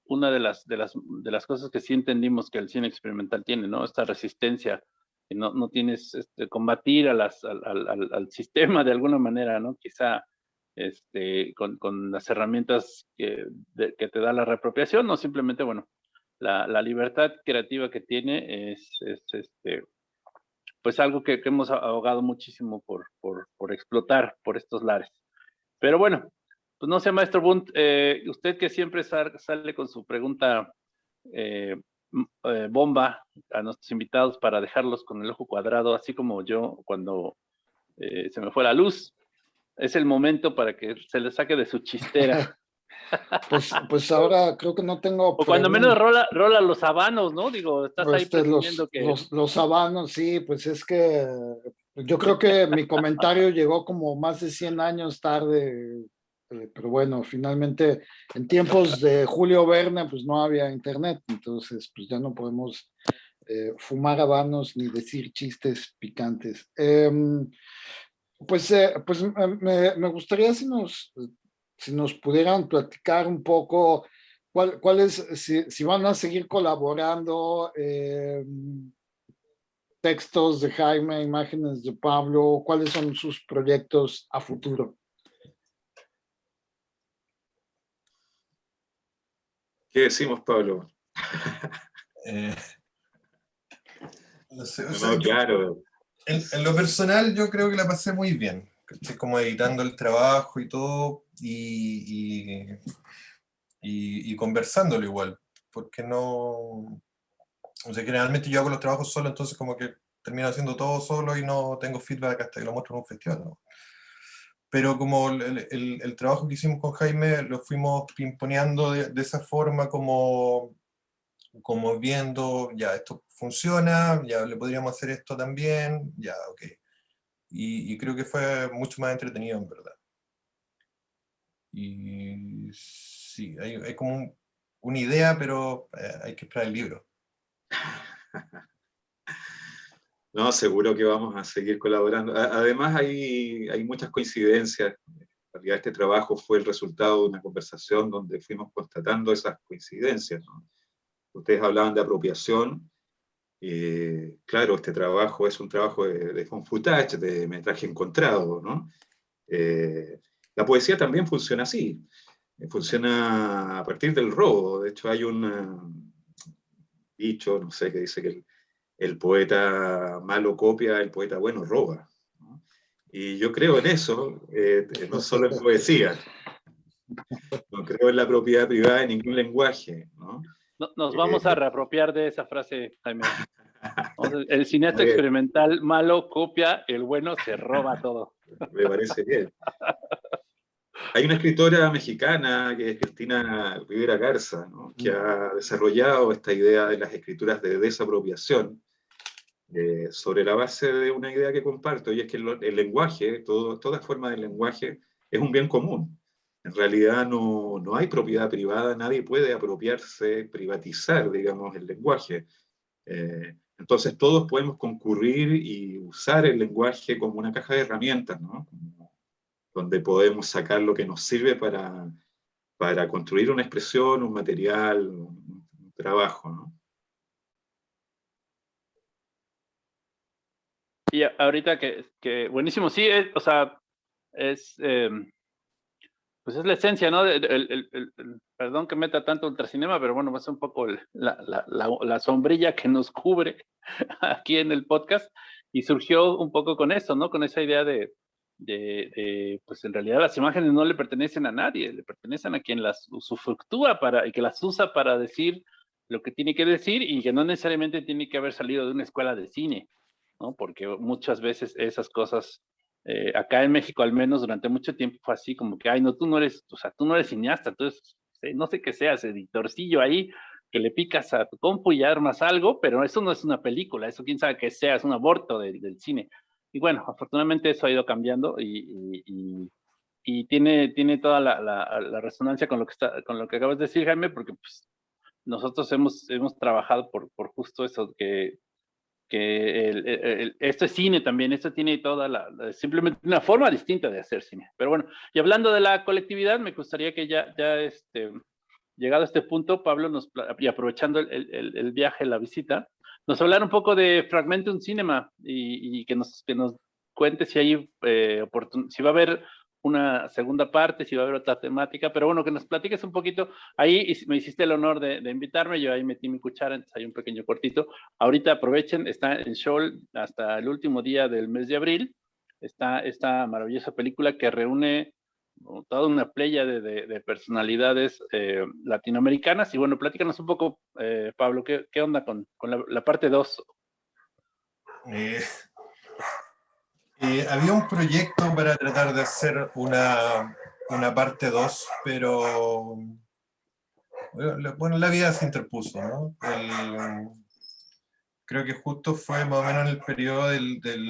S4: una de las, de, las, de las cosas que sí entendimos que el cine experimental tiene, ¿no? Esta resistencia no, no tienes este, combatir al, sistema de alguna manera, ¿no? Quizá este, con, con las herramientas que, que, te da la reapropiación, o simplemente, bueno, la, la libertad creativa que tiene es, es este, pues algo que, que hemos ahogado muchísimo por, por, por, explotar por estos lares. Pero bueno, pues no sé, maestro Bunt, eh, usted que siempre sale con su pregunta eh, eh, bomba a nuestros invitados para dejarlos con el ojo cuadrado, así como yo cuando eh, se me fue la luz. Es el momento para que se le saque de su chistera.
S3: Pues, pues ahora creo que no tengo...
S4: O cuando menos rola, rola los habanos, ¿no? Digo, estás ahí
S3: este, los, que... Los, los habanos, sí, pues es que yo creo que mi comentario llegó como más de 100 años tarde eh, pero bueno, finalmente en tiempos de Julio Verne pues no había internet, entonces pues ya no podemos eh, fumar habanos ni decir chistes picantes. Em, pues eh, pues me, gustaría si nos, si nos pudieran platicar un poco cuál, si, si, van a seguir colaborando, em, textos de Jaime, imágenes de Pablo, cuáles son sus proyectos a futuro.
S5: ¿Qué decimos, Pablo?
S6: Eh, no sé, claro. En, lo personal yo creo que la pasé muy bien, estoy como editando el trabajo y todo, y, y, conversándolo igual, porque no, O sea, generalmente yo hago los trabajos solo, entonces como que termino haciendo todo solo y no tengo feedback hasta que lo muestro en un festival. ¿no? Pero como el, el, trabajo que hicimos con Jaime lo fuimos pimponeando de, de, esa forma como, como viendo, ya, esto funciona, ya le podríamos hacer esto también, ya, ok. Y, y creo que fue mucho más entretenido, en verdad. Y sí, hay, hay como una idea, pero eh, hay que esperar el libro.
S5: No, seguro que vamos a seguir colaborando. Además, hay, hay muchas coincidencias. En realidad, este trabajo fue el resultado de una conversación donde fuimos constatando esas coincidencias. Ustedes hablaban de apropiación. Eh, claro, este trabajo es un trabajo de, de footage, de metraje encontrado. ¿no? Eh, la poesía también funciona así. Funciona a partir del robo. De hecho, hay un dicho, no sé, que dice que el, el poeta malo copia, el poeta bueno roba. Y yo creo en eso, eh, no solo en poesía. No creo en la propiedad privada en ningún lenguaje. ¿no?
S4: Nos vamos a eh, reapropiar de esa frase, Jaime. El cineasta experimental malo copia, el bueno se roba todo.
S5: Me parece bien. Hay una escritora mexicana, que es Cristina Rivera Garza, que ha desarrollado esta idea de las escrituras de desapropiación, eh, sobre la base de una idea que comparto, y es que el, lenguaje, todo, toda forma de lenguaje, es un bien común. En realidad no, no, hay propiedad privada, nadie puede apropiarse, privatizar, digamos, el lenguaje. Eh, entonces todos podemos concurrir y usar el lenguaje como una caja de herramientas, ¿no? donde podemos sacar lo que nos sirve para, para construir una expresión, un material, un, un trabajo. ¿no?
S4: Y ahorita que, que buenísimo, sí, o sea, es, eh, pues es la esencia, ¿no? El, el, el, perdón que meta tanto ultracinema, pero bueno, es un poco la, la, la, sombrilla que nos cubre aquí en el podcast y surgió un poco con eso, ¿no? Con esa idea de, de, de, pues en realidad las imágenes no le pertenecen a nadie, le pertenecen a quien las usufructúa para, y que las usa para decir lo que tiene que decir y que no necesariamente tiene que haber salido de una escuela de cine. ¿No? Porque muchas veces esas cosas, eh, acá en México al menos durante mucho tiempo fue así como que, ay, no, tú no eres, o sea, tú no eres cineasta, entonces, no sé qué seas, editorcillo ahí, que le picas a tu compu y armas algo, pero eso no es una película, eso quién sabe que sea, es un aborto del cine. Y bueno, afortunadamente eso ha ido cambiando y, y, y tiene, tiene toda la, la, la, resonancia con lo, que está, con lo que acabas de decir, Jaime, porque pues, nosotros hemos, hemos trabajado por, por justo eso, que que el, esto es cine también, esto tiene toda la, simplemente una forma distinta de hacer cine. Pero bueno, y hablando de la colectividad, me gustaría que ya, ya este, llegado a este punto, Pablo, nos, y aprovechando el, el viaje, la visita, nos hablar un poco de Fragmentum Cinema y, y que, nos, que nos cuente si hay eh, si va a haber una segunda parte, si va a haber otra temática, pero bueno, que nos platiques un poquito. Ahí me hiciste el honor de, invitarme, yo ahí metí mi cuchara, entonces hay un pequeño cortito. Ahorita aprovechen, está en show hasta el último día del mes de abril, está esta maravillosa película que reúne toda una playa de, personalidades eh, latinoamericanas. Y bueno, platícanos un poco, eh, Pablo, ¿qué, ¿qué, onda con, con la, la, parte 2?
S6: Eh, había un proyecto para tratar de hacer una, una parte 2, pero bueno, la vida se interpuso, ¿no? creo que justo fue más o menos en el periodo del, del,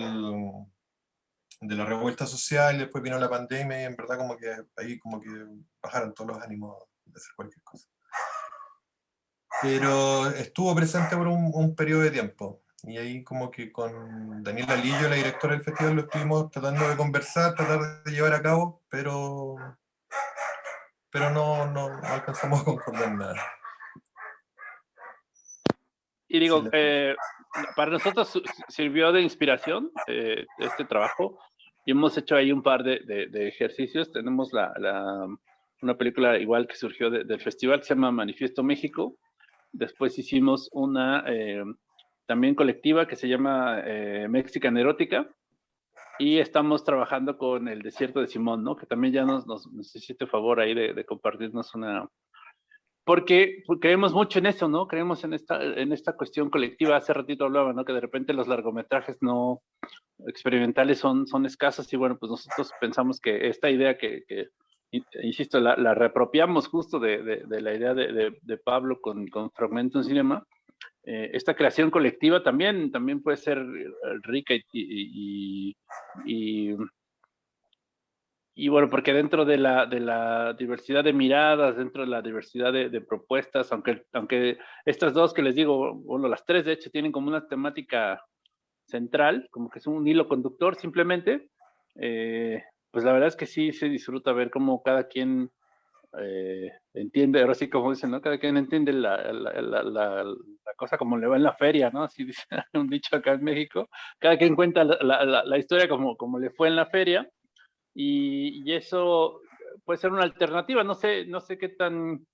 S6: de la revuelta social, después vino la pandemia y en verdad como que ahí como que bajaron todos los ánimos de hacer cualquier cosa. Pero estuvo presente por un, un periodo de tiempo. Y ahí como que con Daniela Lillo, la directora del festival, lo estuvimos tratando de conversar, tratar de llevar a cabo, pero, pero no, no, alcanzamos a concordar nada.
S4: Y digo, eh, para nosotros sirvió de inspiración eh, este trabajo y hemos hecho ahí un par de, de, ejercicios. Tenemos la, la, una película igual que surgió del festival que se llama Manifiesto México. Después hicimos una eh, también colectiva que se llama eh, Mexican Erótica. Y estamos trabajando con el Desierto de Simón, ¿no? Que también ya nos, nos necesita favor ahí de, de, compartirnos una, porque, creemos mucho en eso, ¿no? Creemos en esta, en esta cuestión colectiva. Hace ratito hablaba, ¿no? Que de repente los largometrajes no experimentales son, son escasos y bueno, pues nosotros pensamos que esta idea que, que insisto, la, la, reapropiamos justo de, de, la idea de, de, Pablo con, con Fragmento en Cinema, eh, esta creación colectiva también, también puede ser rica y, y, y, bueno, porque dentro de la, de la diversidad de miradas, dentro de la diversidad de, propuestas, aunque, aunque estas dos que les digo, bueno, las tres de hecho tienen como una temática central, como que es un hilo conductor simplemente, eh, pues la verdad es que sí se disfruta ver cómo cada quien eh, entiende, ahora sí como dicen, ¿no? Cada quien entiende la, la, la, la, cosa como le va en la feria, ¿no? Así dice un dicho acá en México. Cada quien cuenta la, historia como, como le fue en la feria. Y, y, eso puede ser una alternativa. No sé, no sé qué tan...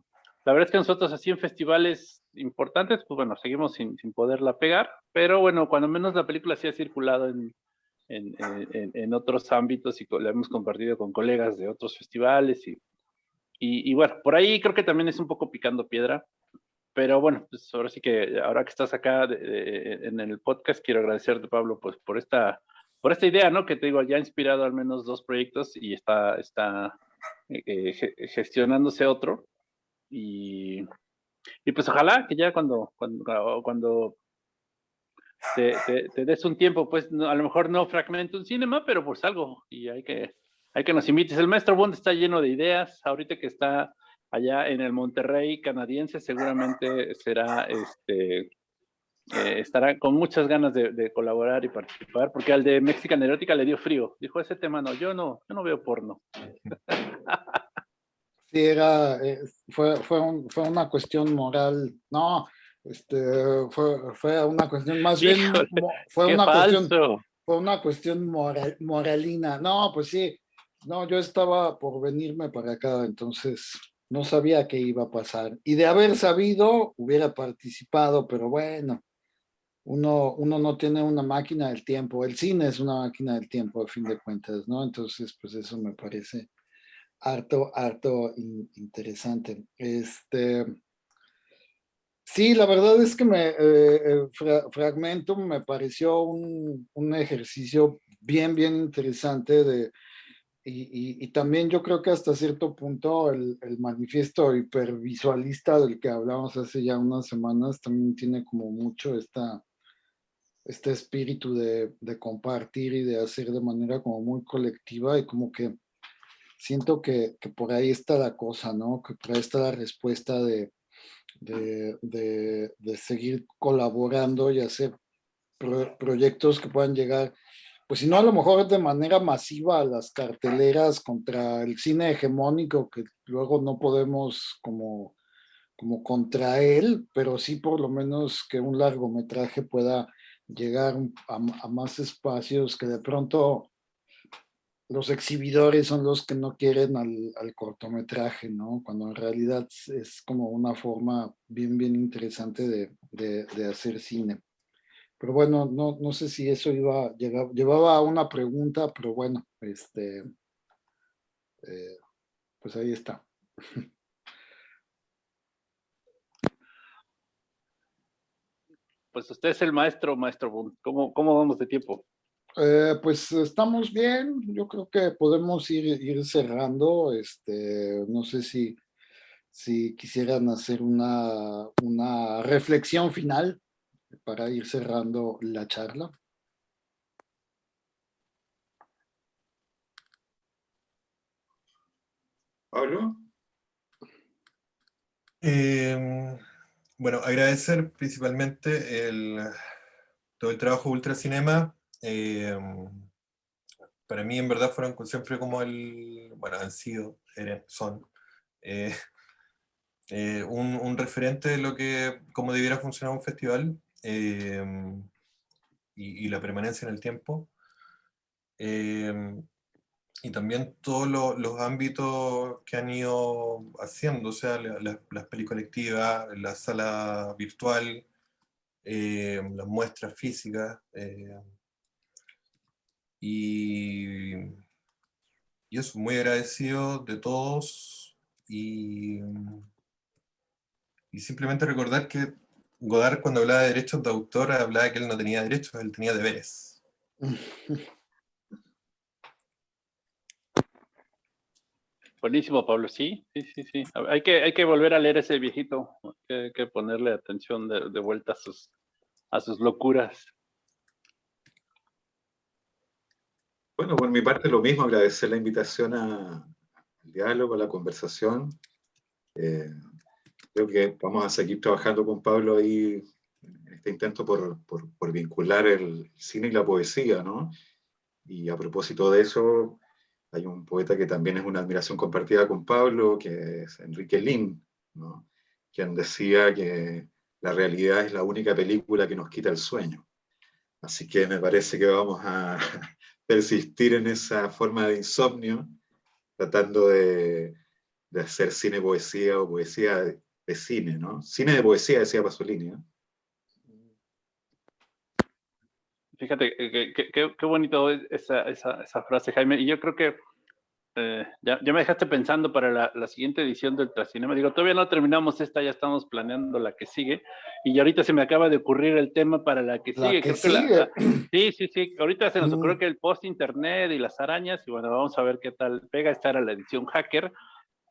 S4: La verdad es que nosotros así en festivales importantes, pues bueno, seguimos sin, sin poderla pegar. Pero bueno, cuando menos la película sí ha circulado en, en, en, en, otros ámbitos y la hemos compartido con colegas de otros festivales y y, bueno, por ahí creo que también es un poco picando piedra, pero bueno, pues ahora sí que ahora que estás acá en el podcast, quiero agradecerte, Pablo, pues por esta, por esta idea, ¿no? Que te digo, ya ha inspirado al menos dos proyectos y está, está eh, eh, gestionándose otro. Y, y, pues ojalá que ya cuando, cuando, cuando te, te, des un tiempo, pues a lo mejor no fragmento un cinema, pero pues algo, y hay que, hay que nos invites. El maestro Bond está lleno de ideas. Ahorita que está allá en el Monterrey canadiense, seguramente será, este, eh, estará con muchas ganas de, colaborar y participar, porque al de Mexican Erótica le dio frío. Dijo, ese tema no, yo no, yo no veo porno.
S3: Sí, era, eh, fue, fue, fue una cuestión moral. No, este, fue, fue una cuestión más bien, fue una cuestión, fue una cuestión moral, moralina. No, pues sí, no, yo estaba por venirme para acá, entonces no sabía qué iba a pasar. Y de haber sabido, hubiera participado, pero bueno, uno, uno no tiene una máquina del tiempo. El cine es una máquina del tiempo, a fin de cuentas, ¿no? Entonces, pues eso me parece harto, harto interesante. Este... Sí, la verdad es que me, eh, eh Fragmento me pareció un, un ejercicio bien, bien interesante de y, también yo creo que hasta cierto punto el, manifiesto hipervisualista del que hablamos hace ya unas semanas también tiene como mucho esta, este espíritu de, compartir y de hacer de manera como muy colectiva y como que siento que, por ahí está la cosa, ¿no? Que por ahí está la respuesta de, de, seguir colaborando y hacer proyectos que puedan llegar pues si no a lo mejor de manera masiva las carteleras contra el cine hegemónico que luego no podemos como, como contra él, pero sí por lo menos que un largometraje pueda llegar a, más espacios que de pronto los exhibidores son los que no quieren al, cortometraje, ¿no? Cuando en realidad es como una forma bien, bien interesante de, de hacer cine. Pero bueno, no, no sé si eso iba, llevaba a una pregunta, pero bueno, este, eh, pues ahí está.
S4: Pues usted es el maestro, maestro ¿Cómo, cómo vamos de tiempo?
S3: Eh, pues estamos bien, yo creo que podemos ir, ir cerrando, este, no sé si, si quisieran hacer una, una reflexión final para ir cerrando la charla.
S5: Pablo.
S6: Em, bueno, agradecer principalmente el, todo el trabajo de Ultracinema. Eh, para mí, en verdad, fueron siempre como el, bueno, han sido, son, eh, eh, un, un, referente de lo que, cómo debiera funcionar un festival. Em, y, la permanencia en el tiempo. Em, y también todos los ámbitos que han ido haciendo, o sea, las la, colectivas, la sala virtual, em, las muestras físicas, y, y eso, muy agradecido de todos, Y simplemente recordar que Godard cuando hablaba de derechos de autor hablaba que él no tenía derechos, él tenía deberes.
S4: Buenísimo, Pablo. Sí, sí, sí, sí. Hay que, hay que volver a leer ese viejito. Hay que, ponerle atención de, vuelta a sus, a sus locuras.
S5: Bueno, por mi parte lo mismo, agradecer la invitación al diálogo, a la conversación. Eh, creo que vamos a seguir trabajando con Pablo ahí en este intento por, por, por vincular el cine y la poesía, ¿no? Y a propósito de eso, hay un poeta que también es una admiración compartida con Pablo, que es Enrique Lin, ¿no? quien decía que la realidad es la única película que nos quita el sueño. Así que me parece que vamos a persistir en esa forma de insomnio, tratando de, de hacer cine poesía o poesía de, cine, ¿no? Cine de poesía, decía Pasolini,
S4: Fíjate, eh, qué bonito esa, esa, esa, frase, Jaime. Y yo creo que eh, ya, ya, me dejaste pensando para la, la, siguiente edición del Tracinema. Digo, todavía no terminamos esta, ya estamos planeando la que sigue. Y ahorita se me acaba de ocurrir el tema para la que sigue.
S3: Que sigue.
S4: sí, sí, sí. Ahorita se nos ocurrió que el post-internet y las arañas, y bueno, vamos a ver qué tal pega. Esta era la edición hacker.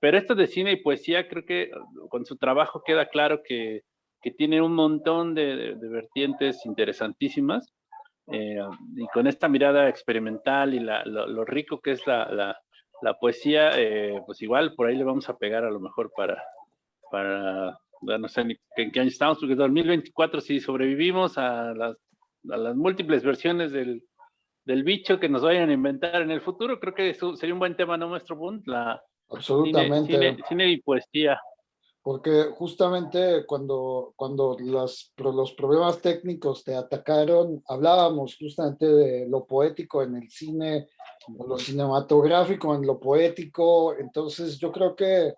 S4: Pero esto de cine y poesía, creo que con su trabajo queda claro que, que tiene un montón de, de vertientes interesantísimas. Eh, y con esta mirada experimental y la, lo, rico que es la, la, poesía, eh, pues igual por ahí le vamos a pegar a lo mejor para, para no sé en qué año estamos, porque 2024 si sobrevivimos a las, a las múltiples versiones del, del, bicho que nos vayan a inventar en el futuro, creo que eso sería un buen tema, ¿no, nuestro Bund? La,
S3: Absolutamente.
S4: cine y poesía
S3: porque justamente cuando, cuando los, los problemas técnicos te atacaron, hablábamos justamente de lo poético en el cine, lo cinematográfico en lo poético, entonces yo creo que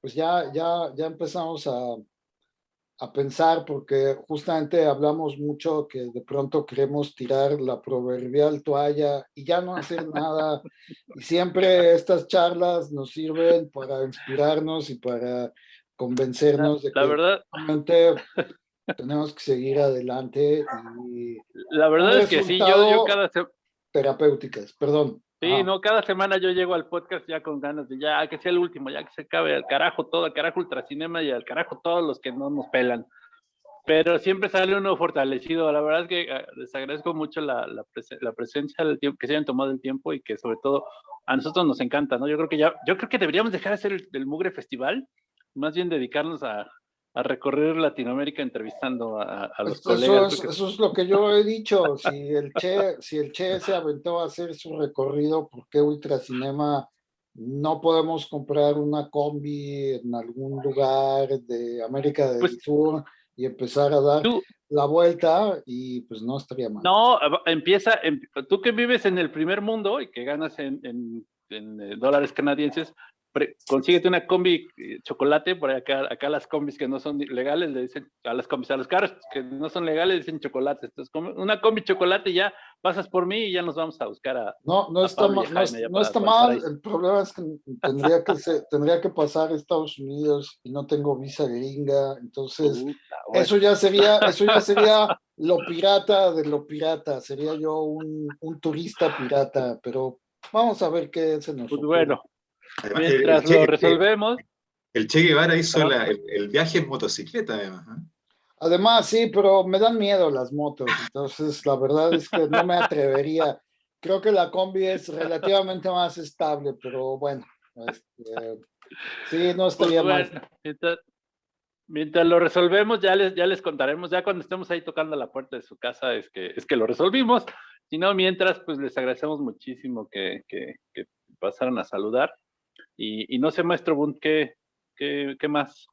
S3: pues ya, ya, ya empezamos a, a pensar, porque justamente hablamos mucho que de pronto queremos tirar la proverbial toalla y ya no hacer nada, y siempre estas charlas nos sirven para inspirarnos y para convencernos de
S4: la
S3: que
S4: verdad,
S3: tenemos que seguir adelante. Y
S4: la verdad es que sí, yo, yo cada.
S3: Terapéuticas, perdón.
S4: Sí, no, cada semana yo llego al podcast ya con ganas de ya que sea el último, ya que se acabe al carajo todo, al carajo ultracinema y al carajo todos los que no nos pelan. Pero siempre sale uno fortalecido. La verdad es que ah, les agradezco mucho la, la, la presencia del tiempo, que se hayan tomado el tiempo y que sobre todo a nosotros nos encanta, ¿no? Yo creo que ya, yo creo que deberíamos dejar de hacer el, el Mugre Festival más bien dedicarnos a, a recorrer Latinoamérica entrevistando a, a los colegas.
S3: eso es lo que yo he dicho. Si el Che, si el che se aventó a hacer su recorrido, ¿por qué Ultracinema no podemos comprar una combi en algún lugar de América del pues Sur y empezar a dar la vuelta y pues no estaría mal.
S4: No, empieza, em, tú que vives en el primer mundo y que ganas en, en, en eh, dólares canadienses, consíguete una combi eh, chocolate, por acá, acá las combis que no son legales le dicen a las combis, a los carros que no son legales dicen chocolate. Entonces, una combi chocolate ya pasas por mí y ya nos vamos a buscar a.
S3: No, no está, mal, no, está mal. El problema es que tendría que, tendría que pasar a Estados Unidos y no tengo visa gringa. Entonces, eso ya sería, eso ya sería lo pirata de lo pirata. Sería yo un, un turista pirata, pero vamos a ver qué se nos
S4: pues bueno. Mientras lo resolvemos.
S5: El Che Guevara hizo el, viaje en motocicleta, además. ¿eh?
S3: Además, sí, pero me dan miedo las motos, entonces la verdad es que no me atrevería. Creo que la combi es relativamente más estable, pero bueno, este, sí, no estaría
S4: pues
S3: mal.
S4: Mientras, lo resolvemos, ya les, ya les contaremos, ya cuando estemos ahí tocando la puerta de su casa, es que, es que lo resolvimos. Si no, mientras, pues les agradecemos muchísimo que, que, que pasaran a saludar. Y, no sé, maestro Bund, ¿qué, qué, más?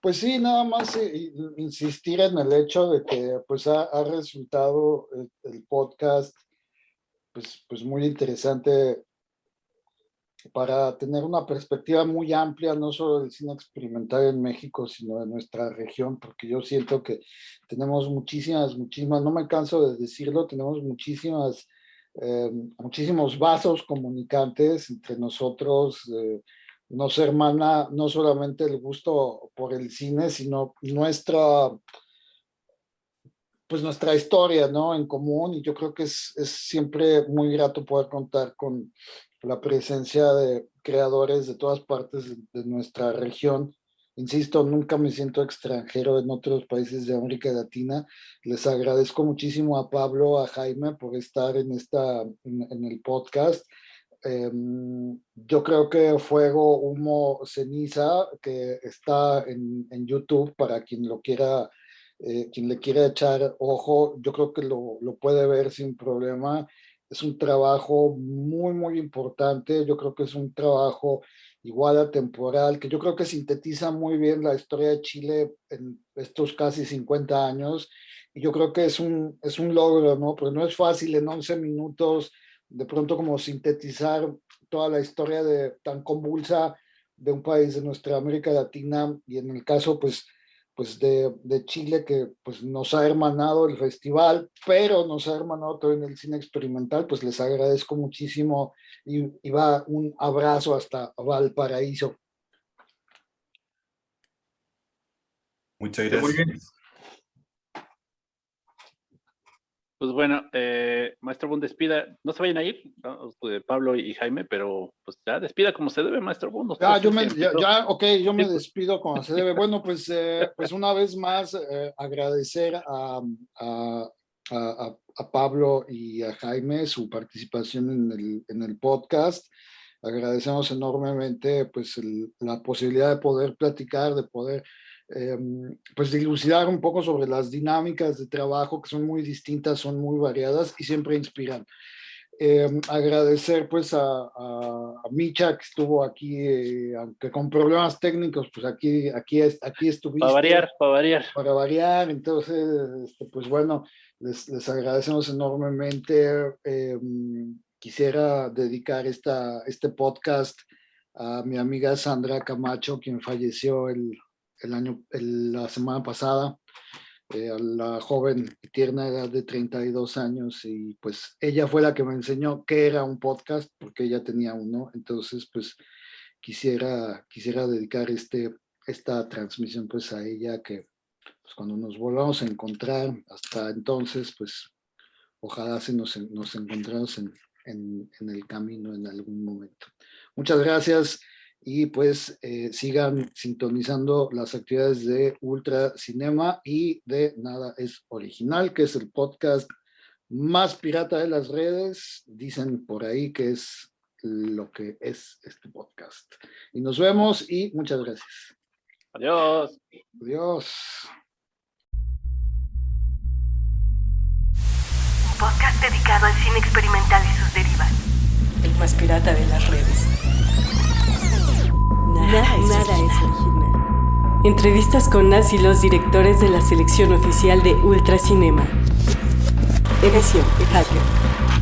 S3: Pues sí, nada más eh, insistir en el hecho de que pues ha, resultado el, podcast pues, pues muy interesante para tener una perspectiva muy amplia, no solo del cine experimental en México, sino de nuestra región, porque yo siento que tenemos muchísimas, muchísimas, no me canso de decirlo, tenemos muchísimas eh, muchísimos vasos comunicantes entre nosotros, eh, nos hermana no solamente el gusto por el cine, sino nuestra, pues nuestra historia, ¿no? En común, y yo creo que es, es siempre muy grato poder contar con la presencia de creadores de todas partes de nuestra región. Insisto, nunca me siento extranjero en otros países de América Latina. Les agradezco muchísimo a Pablo, a Jaime por estar en, esta, en, el podcast. Em, yo creo que Fuego, Humo, Ceniza, que está en, YouTube para quien lo quiera, eh, quien le quiera echar ojo, yo creo que lo puede ver sin problema es un trabajo muy, muy importante. Yo creo que es un trabajo igual a temporal, que yo creo que sintetiza muy bien la historia de Chile en estos casi 50 años. Y yo creo que es un, es un logro, ¿no? Porque no es fácil en 11 minutos de pronto como sintetizar toda la historia de, tan convulsa de un país de nuestra América Latina y en el caso, pues, pues de, de, Chile que pues nos ha hermanado el festival, pero nos ha hermanado todo en el cine experimental, pues les agradezco muchísimo y, y va un abrazo hasta Valparaíso.
S6: Muchas gracias.
S4: Pues bueno, eh, maestro Bund, despida. No se vayan a ir, Pablo y Jaime, pero pues ya despida como se debe, maestro Bund.
S3: Ya, yo me, ya, ok, yo me despido como se debe. Bueno, pues, eh, pues una vez más eh, agradecer a, a, a, a, Pablo y a Jaime su participación en el, en el podcast. Agradecemos enormemente pues la posibilidad de poder platicar, de poder Em, pues dilucidar un poco sobre las dinámicas de trabajo que son muy distintas, son muy variadas y siempre inspiran. Em, agradecer pues a, a, Micha que estuvo aquí, eh, aunque con problemas técnicos, pues aquí, aquí, aquí estuviste.
S4: Para variar, para variar.
S3: Para variar, entonces, este, pues bueno, les, les agradecemos enormemente. Em, quisiera dedicar esta, este podcast a mi amiga Sandra Camacho, quien falleció el el año, la semana pasada, eh, a la joven y tierna edad de 32 años y pues ella fue la que me enseñó qué era un podcast porque ella tenía uno, entonces pues quisiera, quisiera dedicar este, esta transmisión pues a ella que pues, cuando nos volvamos a encontrar, hasta entonces pues ojalá se nos, nos encontramos en, en, en el camino en algún momento. Muchas gracias y pues eh, sigan sintonizando las actividades de Ultra Cinema y de Nada es Original, que es el podcast más pirata de las redes. Dicen por ahí que es lo que es este podcast. Y nos vemos y muchas gracias.
S4: Adiós.
S3: Adiós.
S1: Un podcast dedicado al cine experimental y sus derivas.
S2: El más pirata de las redes. Nada, es original. Entrevistas con las y los directores de la selección oficial de Ultracinema. Edición Hacker.